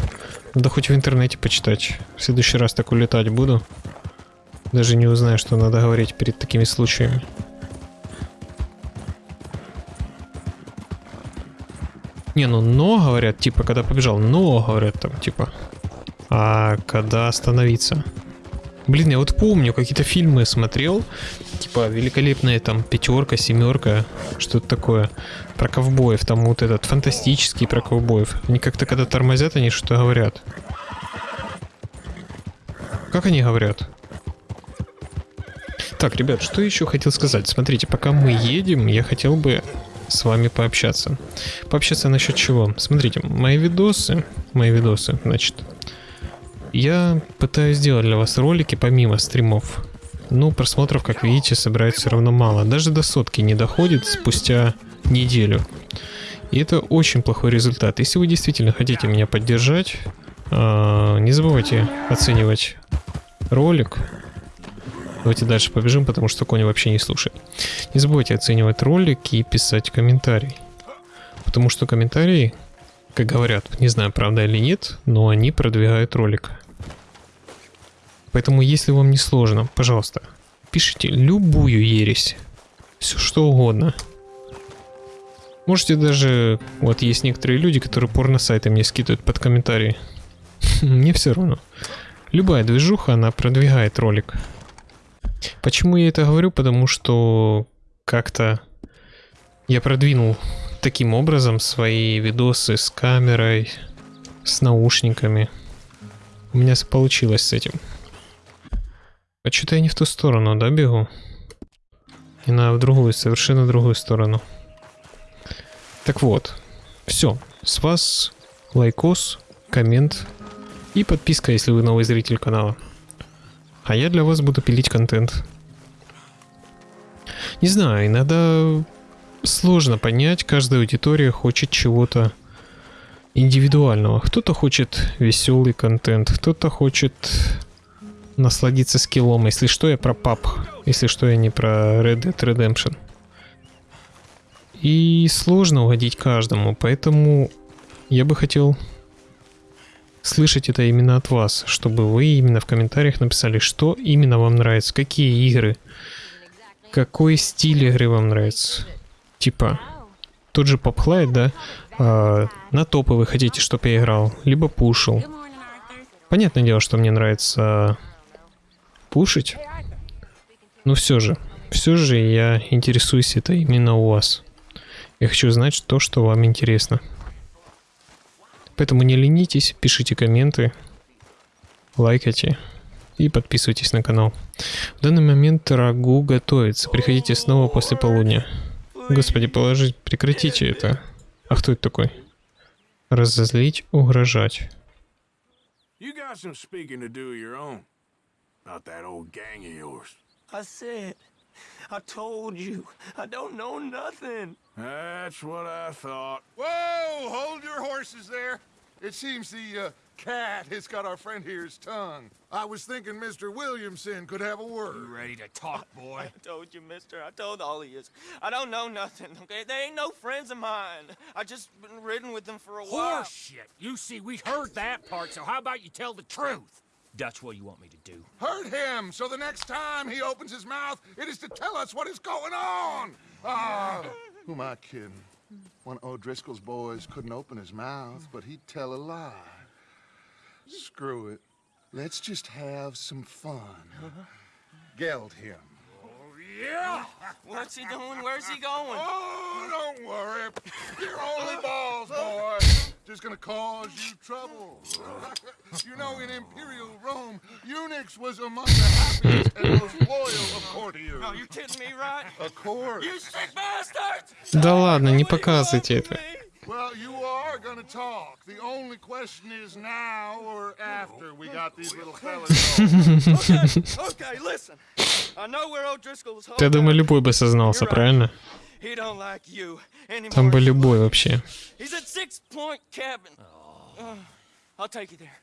Надо хоть в интернете почитать. В следующий раз так улетать буду. Даже не узнаю, что надо говорить перед такими случаями. Не, ну но говорят, типа, когда побежал, но говорят там, типа. А когда остановиться? Блин, я вот помню, какие-то фильмы смотрел, типа великолепная там пятерка, семерка, что-то такое про ковбоев, там вот этот фантастический про ковбоев. Они как-то когда тормозят, они что-то говорят. Как они говорят? Так, ребят, что еще хотел сказать? Смотрите, пока мы едем, я хотел бы с вами пообщаться. Пообщаться насчет чего? Смотрите, мои видосы, мои видосы, значит, я пытаюсь сделать для вас ролики помимо стримов. Ну, просмотров, как видите, собирается все равно мало. Даже до сотки не доходит спустя неделю. И это очень плохой результат. Если вы действительно хотите меня поддержать, а, не забывайте оценивать ролик. Давайте дальше побежим, потому что Коня вообще не слушает. Не забывайте оценивать ролик и писать комментарий. Потому что комментарии, как говорят, не знаю, правда или нет, но они продвигают ролик. Поэтому, если вам не сложно, пожалуйста, пишите любую ересь. Все что угодно. Можете даже... Вот есть некоторые люди, которые порно-сайты мне скидывают под комментарии. *laughs* Мне все равно. Любая движуха, она продвигает ролик. Почему я это говорю? Потому что как-то я продвинул таким образом свои видосы с камерой, с наушниками. У меня получилось с этим. А что-то я не в ту сторону, да, бегу? И на в другую, совершенно другую сторону. Так вот, все. С вас лайкос, коммент и подписка, если вы новый зритель канала. А я для вас буду пилить контент. Не знаю, иногда сложно понять, каждая аудитория хочет чего-то индивидуального. Кто-то хочет веселый контент, кто-то хочет насладиться скиллом. Если что, я про пап. Если что, я не про Red Dead Redemption. И сложно угодить каждому, поэтому я бы хотел слышать это именно от вас, чтобы вы именно в комментариях написали, что именно вам нравится, какие игры, какой стиль игры вам нравится. Типа, тот же Попхлайт, да, а, на топы вы хотите, чтобы я играл, либо пушил. Понятное дело, что мне нравится пушить, но все же, все же я интересуюсь это именно у вас. Я хочу знать то, что вам интересно. Поэтому не ленитесь, пишите комменты, лайкайте и подписывайтесь на канал. В данный момент рагу готовится. Приходите снова после полудня. Господи, положить, прекратите это. А кто это такой? Разозлить, угрожать. You got some speaking to do of your own. About that old gang of yours. I said, *laughs* I told you, I don't know nothing. That's what I thought. Whoa! Hold your horses there. It seems the uh, cat has got our friend here's tongue. I was thinking Mr. Williamson could have a word. You ready to talk, boy? *laughs* I told you, mister. I told all of you. I don't know nothing, okay? They ain't no friends of mine. I just been ridden with them for a while. Horseshit. You see, we heard that part, so how about you tell the truth? That's what you want me to do. Hurt him, so the next time he opens his mouth, it is to tell us what is going on. Ah, who am I kidding? One of O'Driscoll's boys couldn't open his mouth, but he'd tell a lie. Screw it. Let's just have some fun. Geld him. Yeah! What's he doing? Where's he going? Oh, don't worry. You're only *laughs* balls, boy. Just gonna cause you trouble. you know, in Imperial Rome, eunuchs was among the happiest and most loyal of courtiers. No, you kidding me, right? Of course. You sick bastards! Да ладно, не показывайте это. Well, you are gonna talk. The only question is now or after we got these little fellas. Okay, *laughs* okay, listen. I know where O'Driscoll's Я думаю, любой бы сознался, правильно? He don't like you anymore. Там бы любой вообще. He's at Six Point Cabin. Uh, I'll take you there.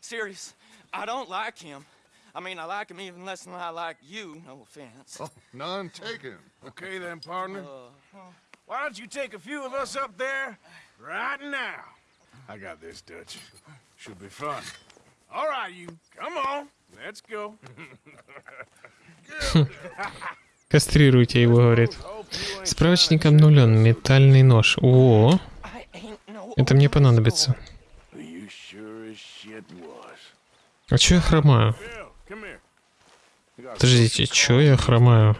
Serious. I don't like him. I mean, I like him even less than I like you. No offense. oh, none taken. Okay then, partner. Why don't you take a few of us up there right now? I got this, Dutch. Should be fun. All right, you. Come on. Let's go. *laughs* *laughs* Кастрируйте его, говорит. Справочник обнулен. Метальный нож. О, это мне понадобится. А чё я хромаю? Подождите, чё я хромаю?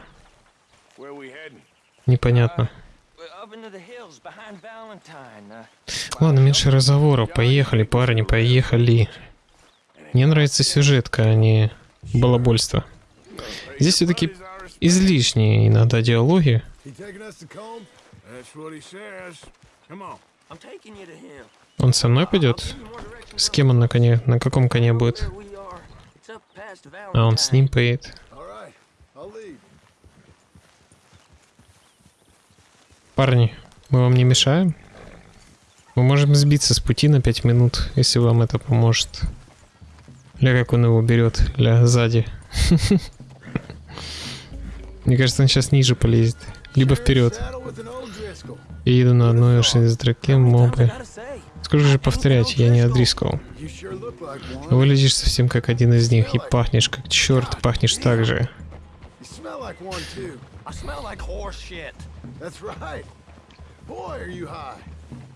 Непонятно. Ладно, меньше разговоров. Поехали, парни, поехали. Мне нравится сюжетка, а не балабольство. Здесь все-таки излишние иногда диалоги. Он со мной пойдет? С кем он на коне? На каком коне будет? А он с ним поедет. Парни, мы вам не мешаем? Мы можем сбиться с пути на 5 минут, если вам это поможет. Ля, как он его берет, ля, сзади. *laughs* Мне кажется, он сейчас ниже полезет. Либо вперед. Я еду на одной железотраке, мобы. Сколько же повторять, я не one. Выглядишь совсем как один из них и пахнешь как черт, пахнешь так же.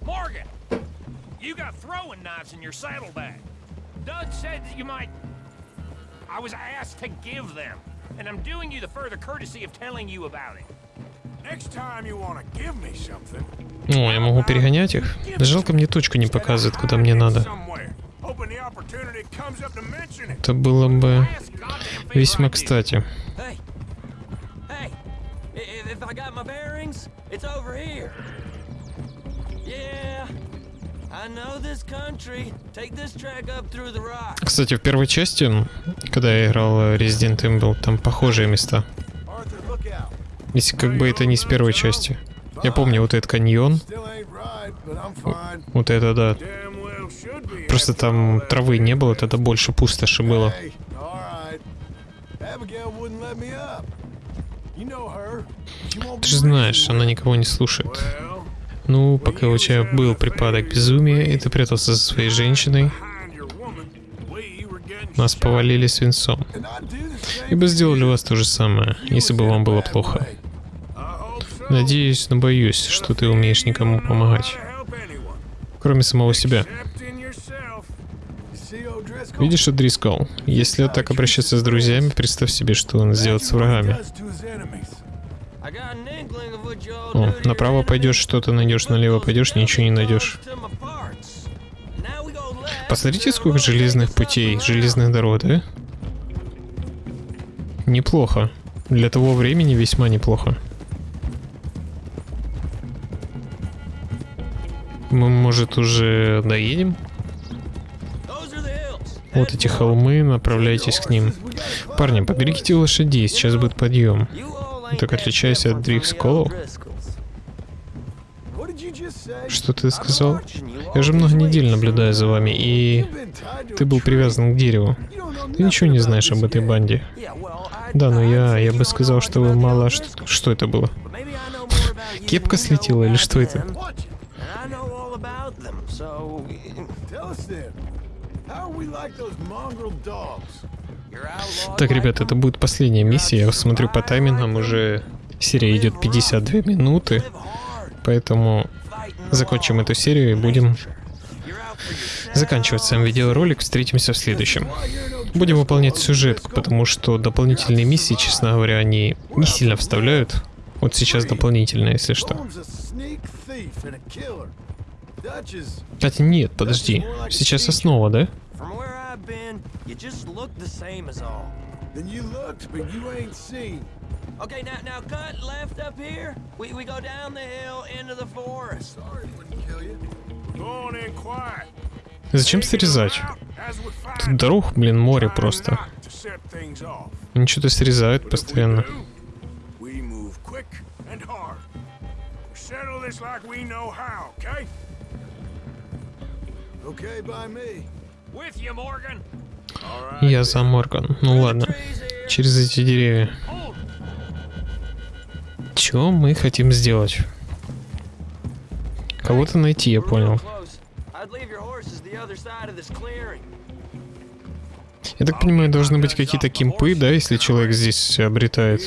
Morgan, you got throwing knives in your saddlebag. Dud said and I'm doing you the further courtesy of telling you about it. Next time you want to give me something, О, я могу перегонять их. Жалко, мне точку не показывает, куда мне надо. Это было бы весьма кстати. Кстати, в первой части, когда я играл в Resident Evil, там похожие места. Если как бы это не с первой части. Я помню вот этот каньон, вот это да. Просто там травы не было, тогда больше пустоши было. Ты же знаешь, она никого не слушает. Ну, пока у тебя был припадок безумия, и ты прятался за своей женщиной, нас повалили свинцом. И бы сделали вас то же самое, если бы вам было плохо. Надеюсь, но боюсь, что ты умеешь никому помогать, кроме самого себя. Видишь, О'Дрискол, если так обращаться с друзьями, представь себе, что он сделает с врагами. О, направо пойдешь, что-то найдешь, налево пойдешь, ничего не найдешь. Посмотрите, сколько железных путей, железных дорог, да? Неплохо. Для того времени весьма неплохо. Мы, может, уже доедем? Вот эти холмы, направляйтесь к ним. Парни, поберегите лошадей, сейчас будет подъем. Так отличайся от say? Что ты сказал? Я же много недель наблюдаю за вами, и ты был привязан к дереву. Ты ничего не знаешь об этой банде. Да, но я, я бы сказал, что вы мало... Что, что это было? Кепка слетела или что это? Tell us? Так, ребят, это будет последняя миссия. Я смотрю по таймингам, уже серия идет 52 минуты. Поэтому закончим эту серию и будем заканчивать сам видеоролик. Встретимся в следующем. Будем выполнять сюжетку, потому что дополнительные миссии, честно говоря, они не сильно вставляют. Вот сейчас дополнительные, если что. Кстати, нет, подожди. Сейчас основа, да? From where I've been, you just look the same as all. then you looked, but you ain't seen. Okay, now now cut left up here. We we go down the hill into the forest. Sorry it wouldn't kill you. Go on in quiet. Зачем срезать? As we Тут find дорог, блин, море time просто. not to set things off. Они что-то срезают But if we постоянно. do, We move quick and hard. We settle this like we know how, okay? Okay by me. With you, Morgan. Я за Морган. Ну ладно. Через эти деревья. Чё мы хотим сделать? Кого-то найти, я понял. Я так понимаю, должны быть какие-то кемпы, да, если человек здесь обретает.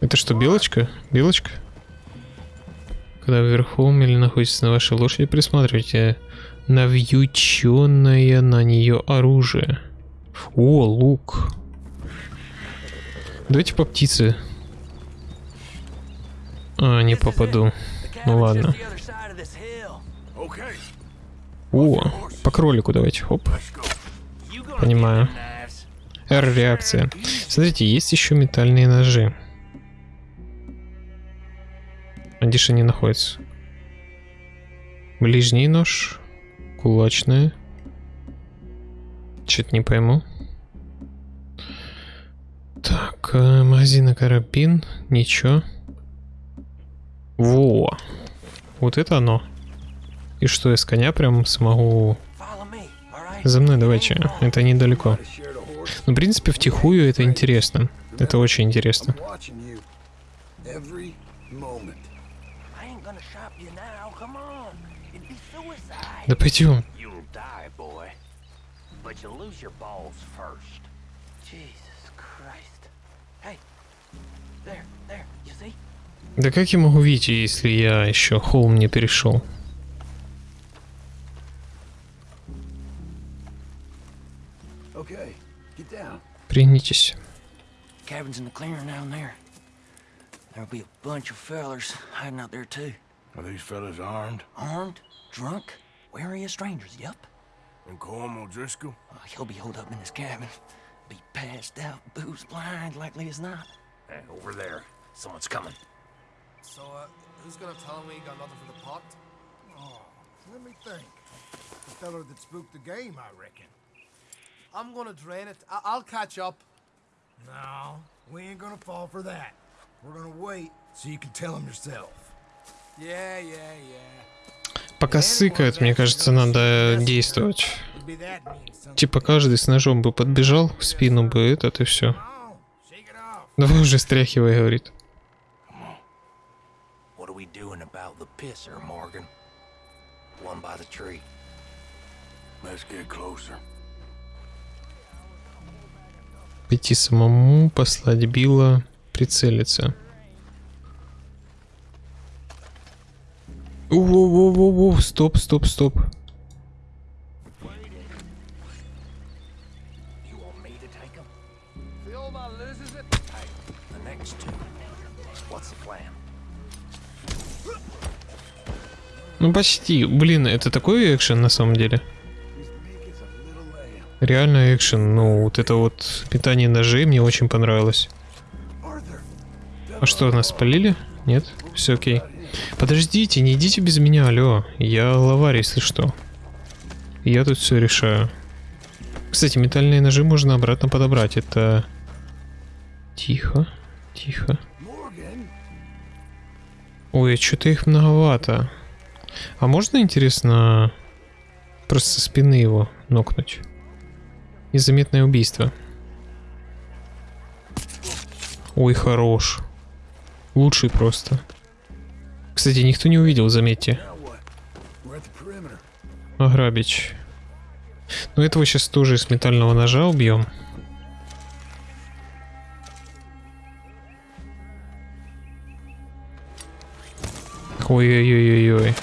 Это что, белочка? Белочка? Когда вы верхом или находитесь на вашей лошади, присматривайте на вьюченное на нее оружие. О, лук. Давайте по птице. А, не попаду. Ну ладно. О, по кролику давайте, хоп. Понимаю. R-реакция. Смотрите, есть еще метальные ножи. А где же они находятся? Ближний нож. Кулачная. Чё-то не пойму. Так, э, магазин и карабин. Ничего. Во. Вот это оно. И что, с коня прям смогу... За мной давайте, это недалеко. Ну, в принципе, втихую это интересно. Это очень интересно. Watching you every moment. I ain't gonna shop you now. Come on. It'd be suicide. Да пойдем. You'll die, boy. But you'll lose your balls first. Jesus Christ. Hey. There, there. You see? Да как я могу видеть, если я еще холм не перешел? Okay, get down. Пригнитесь. Cabin's in the clearing down there. There'll be a bunch of fellers hiding out there too. Are these fellas armed? Armed, drunk, wary of strangers. Yup. And Colm O'Driscoll? Uh, he'll be holed up in his cabin. Be passed out, booze blind, likely as not. Hey, over there. Someone's coming. So, uh, who's gonna tell me he got nothing for the pot? Oh, let me think. The feller that spooked the game, I reckon. I'm gonna drain it. I- I'll catch up. No, we ain't gonna fall for that. We're gonna wait so you can tell him yourself. Yeah, yeah, yeah. Пока сыкает, мне кажется, надо действовать. Типа каждый с ножом бы подбежал, в спину бы этот и все. Давай уже стряхивай, говорит. Пойти самому, послать Билла, прицелиться. Воу-воу-воу-воу, стоп, стоп, стоп. You want me to take him? Filma loses it. Hey, the next two. What's the plan? Ну почти. Блин, это такой экшен на самом деле. Реально экшен. Ну, вот это вот метание ножей мне очень понравилось. А что, нас спалили? Нет? Все окей. Подождите, не идите без меня, алло. Я лаварь, если что. Я тут все решаю. Кстати, метальные ножи можно обратно подобрать. Это... Тихо, тихо. Ой, что-то их многовато. А можно, интересно, просто со спины его нокнуть? Незаметное убийство. Ой, хорош. Лучший просто. Кстати, никто не увидел, заметьте. Ограбить. Ну, этого сейчас тоже с метального ножа убьем. Ой-ой-ой-ой-ой.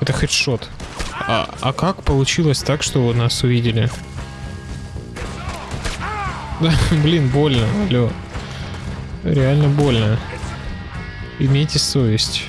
Это хедшот. А, а как получилось так, что нас увидели? *laughs* Да, блин, больно, алло. Реально больно. Имейте совесть.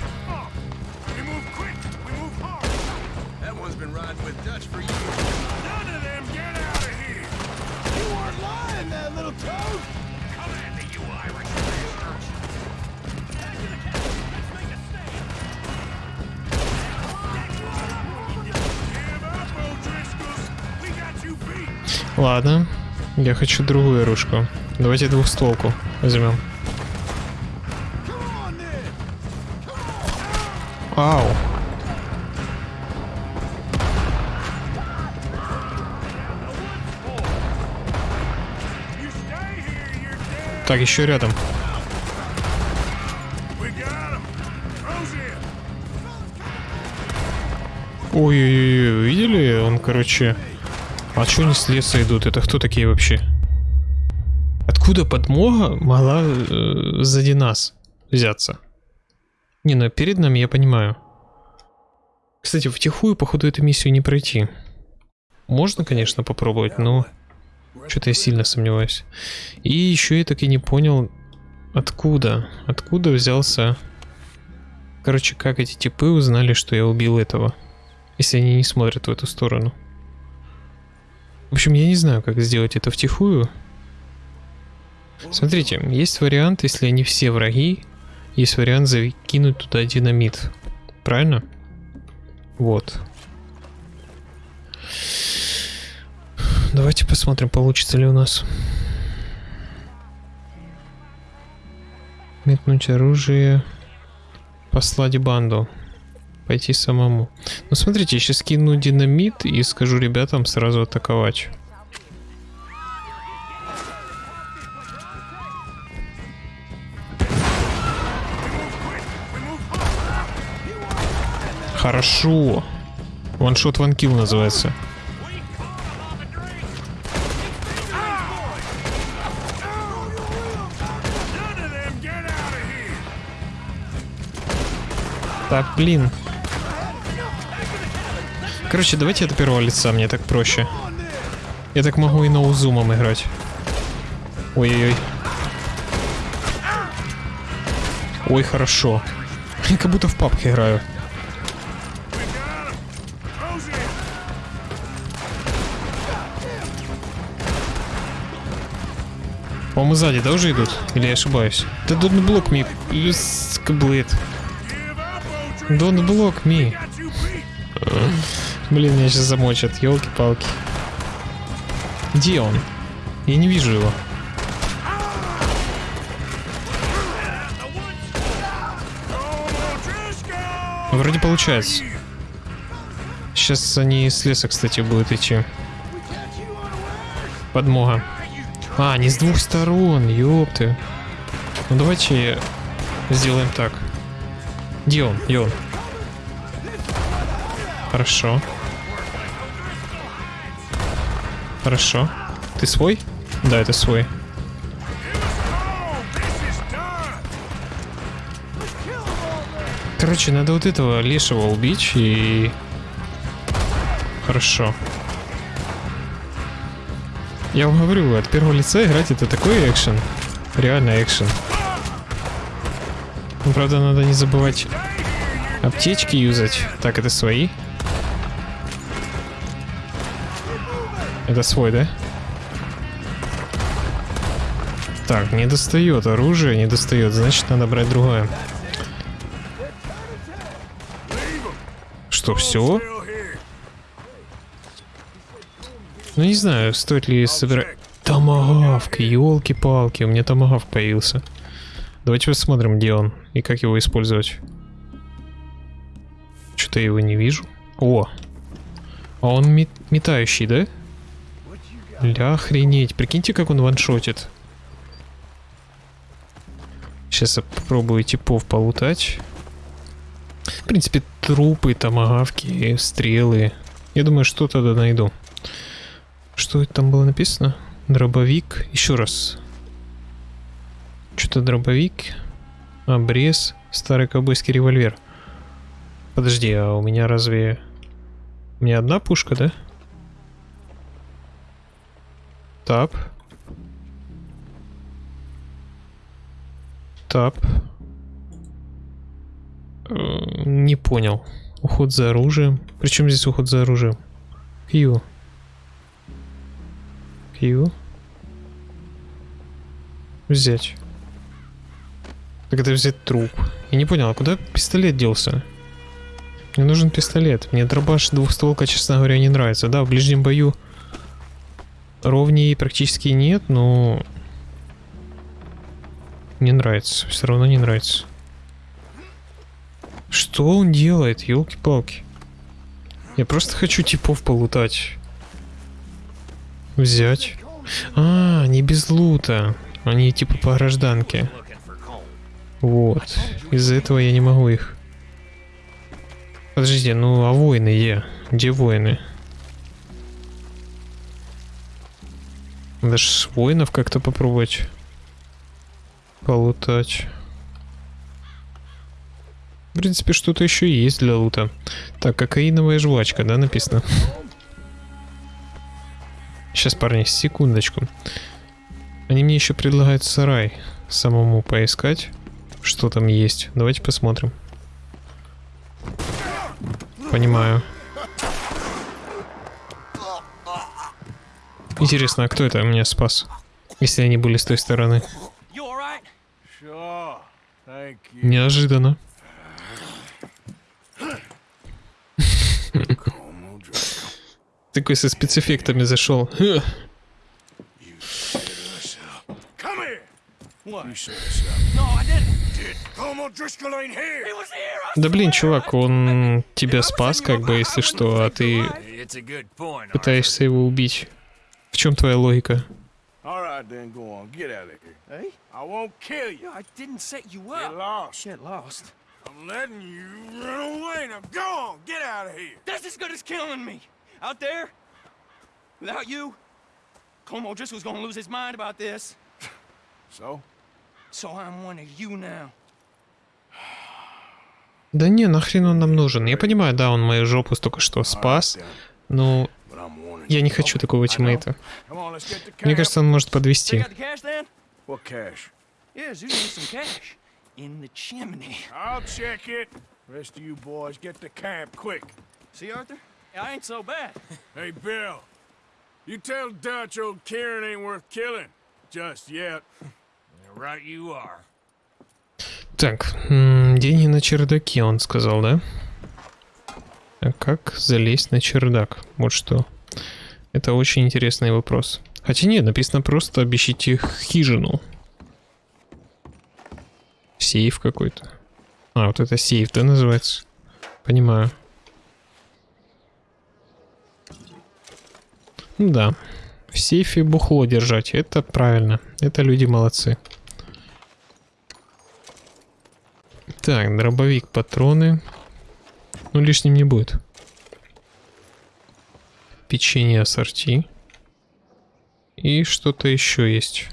Ладно, я хочу другую оружку. Давайте двухстволку возьмем. Ау. Так, еще рядом. Ой-ой-ой, видели? Он, короче... А чё они с леса идут? Это кто такие вообще? Откуда подмога могла э, сзади нас взяться? Не, ну перед нами я понимаю. Кстати, втихую, походу, эту миссию не пройти. Можно, конечно, попробовать, но... Что-то я сильно сомневаюсь. И еще я так и не понял, откуда, откуда взялся... Короче, как эти типы узнали, что я убил этого, если они не смотрят в эту сторону. В общем, я не знаю, как сделать это втихую. Смотрите, есть вариант, если они все враги, есть вариант закинуть туда динамит. Правильно? Вот. Давайте посмотрим, получится ли у нас. Метнуть оружие. Послать банду. пойти самому. Ну смотрите, я сейчас кину динамит и скажу ребятам сразу атаковать. Хорошо. Ваншот ванкил называется. Так, блин. Короче, давайте от первого лица, мне так проще. Я так могу и ноузумом играть. Ой-ой-ой. Ой, хорошо. Я как будто в папке играю. По-моему, сзади, да, уже идут? Или я ошибаюсь? Да don't block me, каблет. Don't block me. Блин, меня сейчас замочат, елки-палки. Где он? Я не вижу его. Вроде получается. Сейчас они с леса, кстати, будут идти. Подмога. А, не с двух сторон, ёпты. Ну давайте сделаем так. Где он? Где он? Хорошо. Хорошо. Ты свой? Да, это свой. Короче, надо вот этого лешего убить и... Хорошо. Я вам говорю, от первого лица играть это такой экшен. Реально экшен. Ну, правда, надо не забывать аптечки юзать. Так, это свои. Это свой, да? Так, не достает оружие, не достает. Значит, надо брать другое. Что, все? Ну не знаю, стоит ли собирать... Томагавк, елки-палки, у меня томагавк появился. Давайте посмотрим, где он и как его использовать. Что-то его не вижу. О! А он мет метающий, да? Ля охренеть. Прикиньте, как он ваншотит. Сейчас я попробую типов полутать. В принципе, трупы, томагавки, стрелы. Я думаю, что-то найду. Что это там было написано? Дробовик. Еще раз. Что-то дробовик. Обрез. Старый ковбойский револьвер. Подожди, а у меня разве... У меня одна пушка, да? Тап. Тап. Э, Не понял. Уход за оружием. Причем здесь уход за оружием? Q. Q. Взять. Так это взять труп. Я не понял, а куда пистолет делся? Мне нужен пистолет. Мне дробаш двухстволка, честно говоря, не нравится. Да, в ближнем бою ровнее практически нет, но... Не нравится. Все равно не нравится. Что он делает, елки-палки? Я просто хочу типов полутать. Взять. А, не без лута. Они типа по гражданке. Вот. Из-за этого я не могу их. Подождите, ну а воины где? Где воины? Надо ж воинов как-то попробовать полутать. В принципе, что-то еще есть для лута. Так, кокаиновая жвачка, да, написано? Сейчас, парни, секундочку. Они мне еще предлагают сарай самому поискать, что там есть. Давайте посмотрим. Понимаю. Интересно, а кто это меня спас? Если они были с той стороны. Неожиданно. Такой со спецэффектами зашел. Хе. Come here. What? You set us up. No, I didn't. Did Como Driscoll ain't here? He was here. Да блин, чувак, он тебя спас, как бы, если что, а ты пытаешься его убить. В чем твоя логика? All right, then go on. Get out of here. Hey? I won't kill you. I didn't set you Get up. lost. Get lost. I'm letting you run away. Now go on. Get out of here. That's as good as killing me. Out there, without you, Como Driscoll's gonna lose his mind about this. So? So I'm one of you now. Да не, нахрен он нам нужен. Я понимаю, да, он мою жопу только что спас, но я не хочу такого тиммейта. Мне кажется, он может подвести. See, Arthur? I ain't so bad. Hey, Bill. You tell Dutch old Kieran ain't worth killing. Just yet. Right you are. Так, деньги на чердаке, он сказал, да? А как залезть на чердак? Вот что. Это очень интересный вопрос. Хотя нет, написано просто обещите хижину. Сейф какой-то. А, вот это сейф, да, называется? Понимаю. Да. В сейфе бухло держать. Это правильно. Это люди молодцы. Так, дробовик, патроны. Ну, лишним не будет. Печенье ассорти. И что-то еще есть.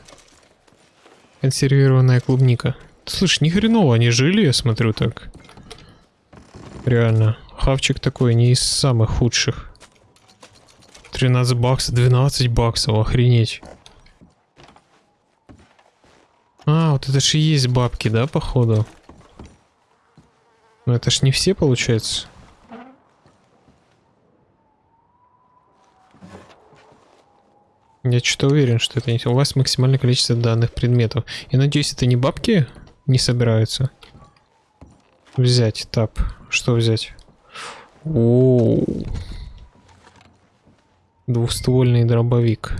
Консервированная клубника. Слышь, ни хреново они жили, я смотрю так. Реально. Хавчик такой не из самых худших. 13 баксов, 12 баксов, охренеть. А, вот это же и есть бабки, да, походу? Ну это ж не все, получается. Я что-то уверен, что это не... У вас максимальное количество данных предметов. Я надеюсь, это не бабки не собираются? Взять, тап. Что взять? О, Двухствольный дробовик.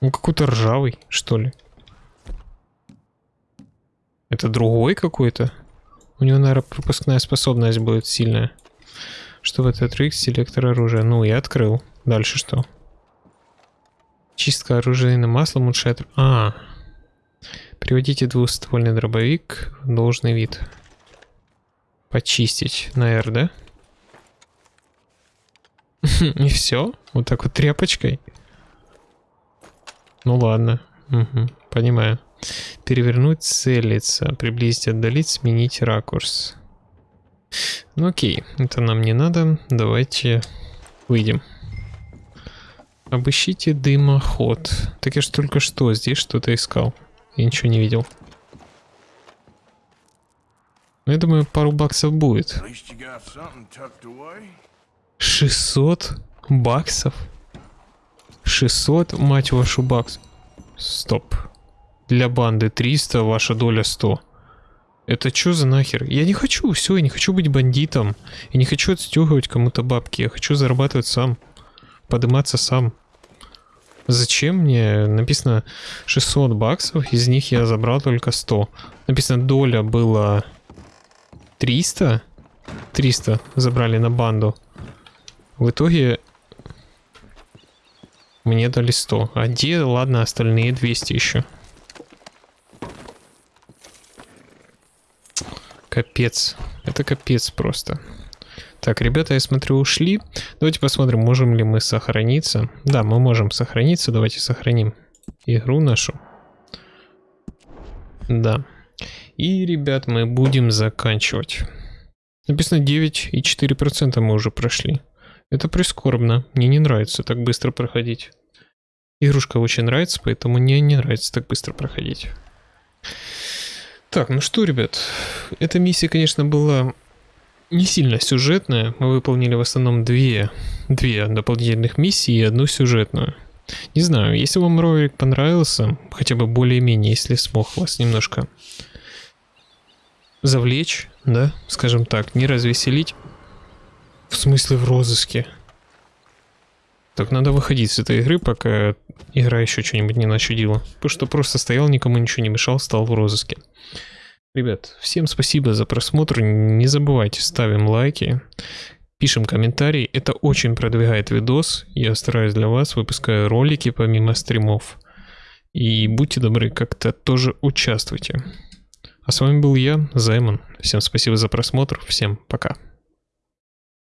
Он какой-то ржавый, что ли? Это другой какой-то? У него, наверное, пропускная способность будет сильная. Что в этот рик селектор оружия? Ну, я открыл. Дальше что? Чистка оружейным маслом улучшает... А, Приводите двуствольный дробовик в должный вид. Почистить на R, да? *laughs* И все? Вот так вот тряпочкой? Ну ладно. Угу, понимаю. Перевернуть, целиться, приблизить, отдалить, сменить ракурс. Ну окей, это нам не надо. Давайте выйдем. Обыщите дымоход. Так я ж только что здесь что-то искал. Я ничего не видел. Ну, я думаю, пару баксов будет. At least you got something tucked away. 600 баксов? 600, мать вашу, бакс. Стоп. Для банды 300, ваша доля 100. Это что за нахер? Я не хочу, все, я не хочу быть бандитом. Я не хочу отстегивать кому-то бабки. Я хочу зарабатывать сам. Подниматься сам. Зачем мне? Написано 600 баксов, из них я забрал только 100. Написано доля была 300. 300 забрали на банду. В итоге мне дали 100. А где, ладно, остальные 200 еще. Капец. Это капец просто. Так, ребята, я смотрю, ушли. Давайте посмотрим, можем ли мы сохраниться. Да, мы можем сохраниться. Давайте сохраним игру нашу. Да. И, ребят, мы будем заканчивать. Написано 9,4% мы уже прошли. Это прискорбно. Мне не нравится так быстро проходить. Игрушка очень нравится, поэтому мне не нравится так быстро проходить. Так, ну что, ребят, эта миссия, конечно, была не сильно сюжетная. Мы выполнили в основном две, две дополнительных миссии и одну сюжетную. Не знаю, если вам ролик понравился, хотя бы более-менее, если смог вас немножко завлечь, да, скажем так, не развеселить. В смысле в розыске? Так, надо выходить с этой игры, пока игра еще что-нибудь не начудила. Потому что просто стоял, никому ничего не мешал, стал в розыске. Ребят, всем спасибо за просмотр. Не забывайте, ставим лайки, пишем комментарии. Это очень продвигает видос. Я стараюсь для вас, выпускаю ролики помимо стримов. И будьте добры, как-то тоже участвуйте. А с вами был я, Займон. Всем спасибо за просмотр. Всем пока.